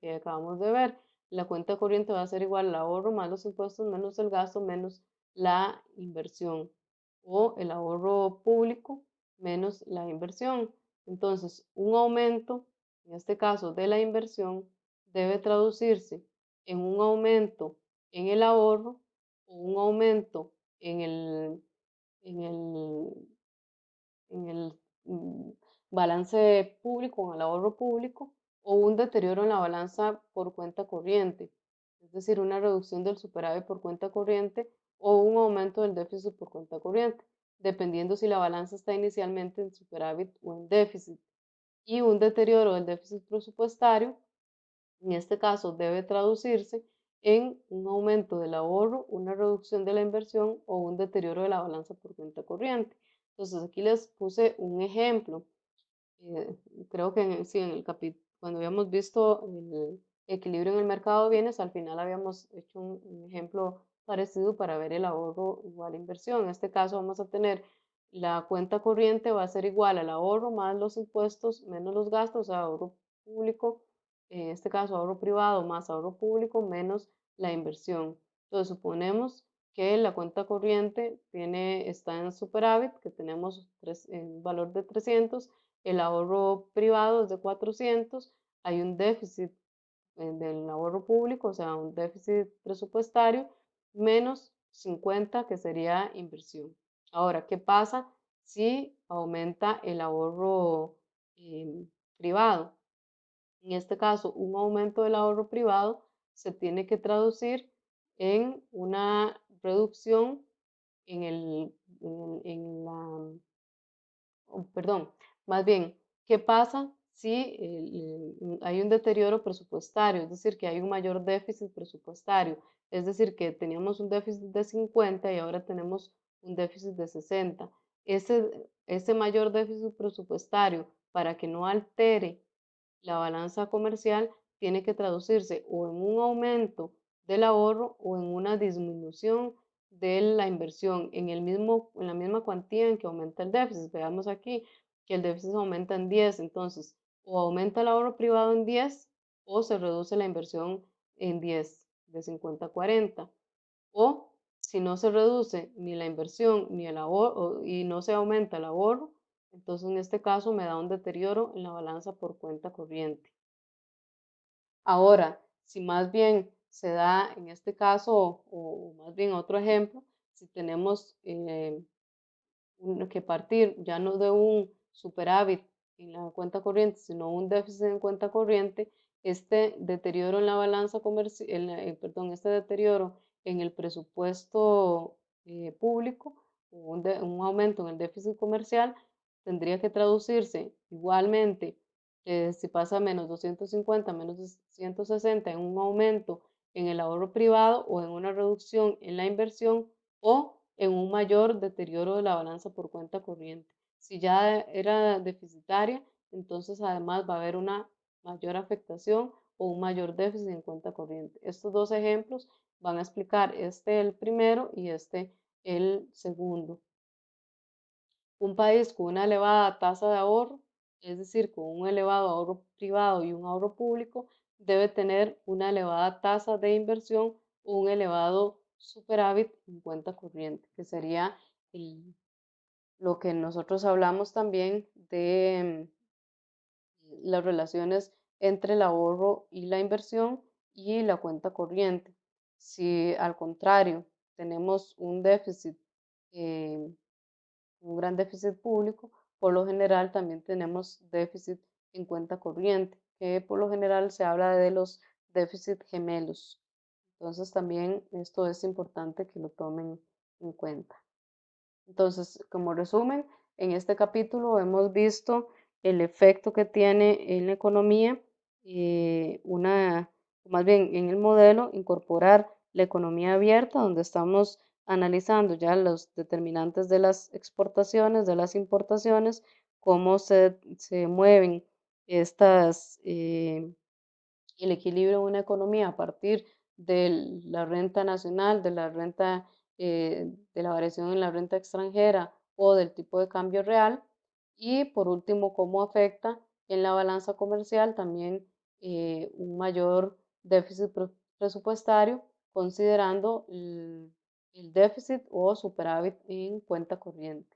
que acabamos de ver la cuenta corriente va a ser igual al ahorro más los impuestos menos el gasto menos la inversión o el ahorro público menos la inversión. Entonces, un aumento, en este caso de la inversión, debe traducirse en un aumento en el ahorro o un aumento en el, en el, en el mm, balance público, en el ahorro público, o un deterioro en la balanza por cuenta corriente, es decir, una reducción del superávit por cuenta corriente o un aumento del déficit por cuenta corriente, dependiendo si la balanza está inicialmente en superávit o en déficit. Y un deterioro del déficit presupuestario, en este caso, debe traducirse en un aumento del ahorro, una reducción de la inversión o un deterioro de la balanza por cuenta corriente. Entonces aquí les puse un ejemplo. Eh, creo que en, sí, en el cuando habíamos visto el equilibrio en el mercado de bienes, al final habíamos hecho un, ejemplo parecido para ver el ahorro igual a inversión. En este caso vamos a tener la cuenta corriente va a ser igual al ahorro más los impuestos menos los gastos, o sea, ahorro público, en este caso ahorro privado más ahorro público menos la inversión. Entonces suponemos que la cuenta corriente tiene, está en superávit, que tenemos un valor de 300 el ahorro privado es de 400, hay un déficit eh, del ahorro público, o sea, un déficit presupuestario, menos 50 que sería inversión. Ahora, ¿qué pasa si aumenta el ahorro em, privado? En este caso, un aumento del ahorro privado se tiene que traducir en una reducción en, el, en la, oh, perdón, más bien, ¿qué pasa si hay un deterioro presupuestario? Es decir, que hay un mayor déficit presupuestario. Es decir, que teníamos un déficit de 50 y ahora tenemos un déficit de 60. Ese, ese mayor déficit presupuestario, para que no altere la balanza comercial, tiene que traducirse o en un aumento del ahorro o en una disminución de la inversión en, el mismo, en la misma cuantía en que aumenta el déficit. Veamos aquí, que el déficit aumenta en 10, entonces o aumenta el ahorro privado en 10 o se reduce la inversión en 10, de 50 a 40. O si no se reduce ni la inversión ni el ahorro y no se aumenta el ahorro, entonces en este caso me da un deterioro en la balanza por cuenta corriente. Ahora, si más bien se da en este caso, o, más bien otro ejemplo, si tenemos eh, que partir ya no de un superávit en la cuenta corriente, sino un déficit en cuenta corriente, este deterioro en la balanza comercial, eh, perdón, este deterioro en el presupuesto eh, público, un, un, aumento en el déficit comercial, tendría que traducirse igualmente, eh, si pasa menos 250, menos 160, en un aumento en el ahorro privado o en una reducción en la inversión o en un mayor deterioro de la balanza por cuenta corriente. Si ya era deficitaria, entonces además va a haber una mayor afectación o un mayor déficit en cuenta corriente. Estos dos ejemplos van a explicar este el primero y este el segundo. Un país con una elevada tasa de ahorro, es decir, con un elevado ahorro privado y un ahorro público, debe tener una elevada tasa de inversión o un elevado superávit en cuenta corriente, que sería lo que nosotros hablamos también de mm, las relaciones entre el ahorro y la inversión y la cuenta corriente. Si al contrario tenemos un déficit, eh, un gran déficit público, por lo general también tenemos déficit en cuenta corriente, que por lo general se habla de los déficits gemelos. Entonces también esto es importante que lo tomen en cuenta. Entonces, como resumen, en este capítulo hemos visto el efecto que tiene en la economía, eh, una, más bien en el modelo, incorporar la economía abierta, donde estamos analizando ya los determinantes de las exportaciones, de las importaciones, cómo se, se mueven estas, eh, el equilibrio de una economía a partir de la renta nacional, de la renta, eh, de la variación en la renta extranjera o del tipo de cambio real. Y por último, cómo afecta en la balanza comercial también eh, un mayor déficit presupuestario, considerando el déficit o superávit en cuenta corriente.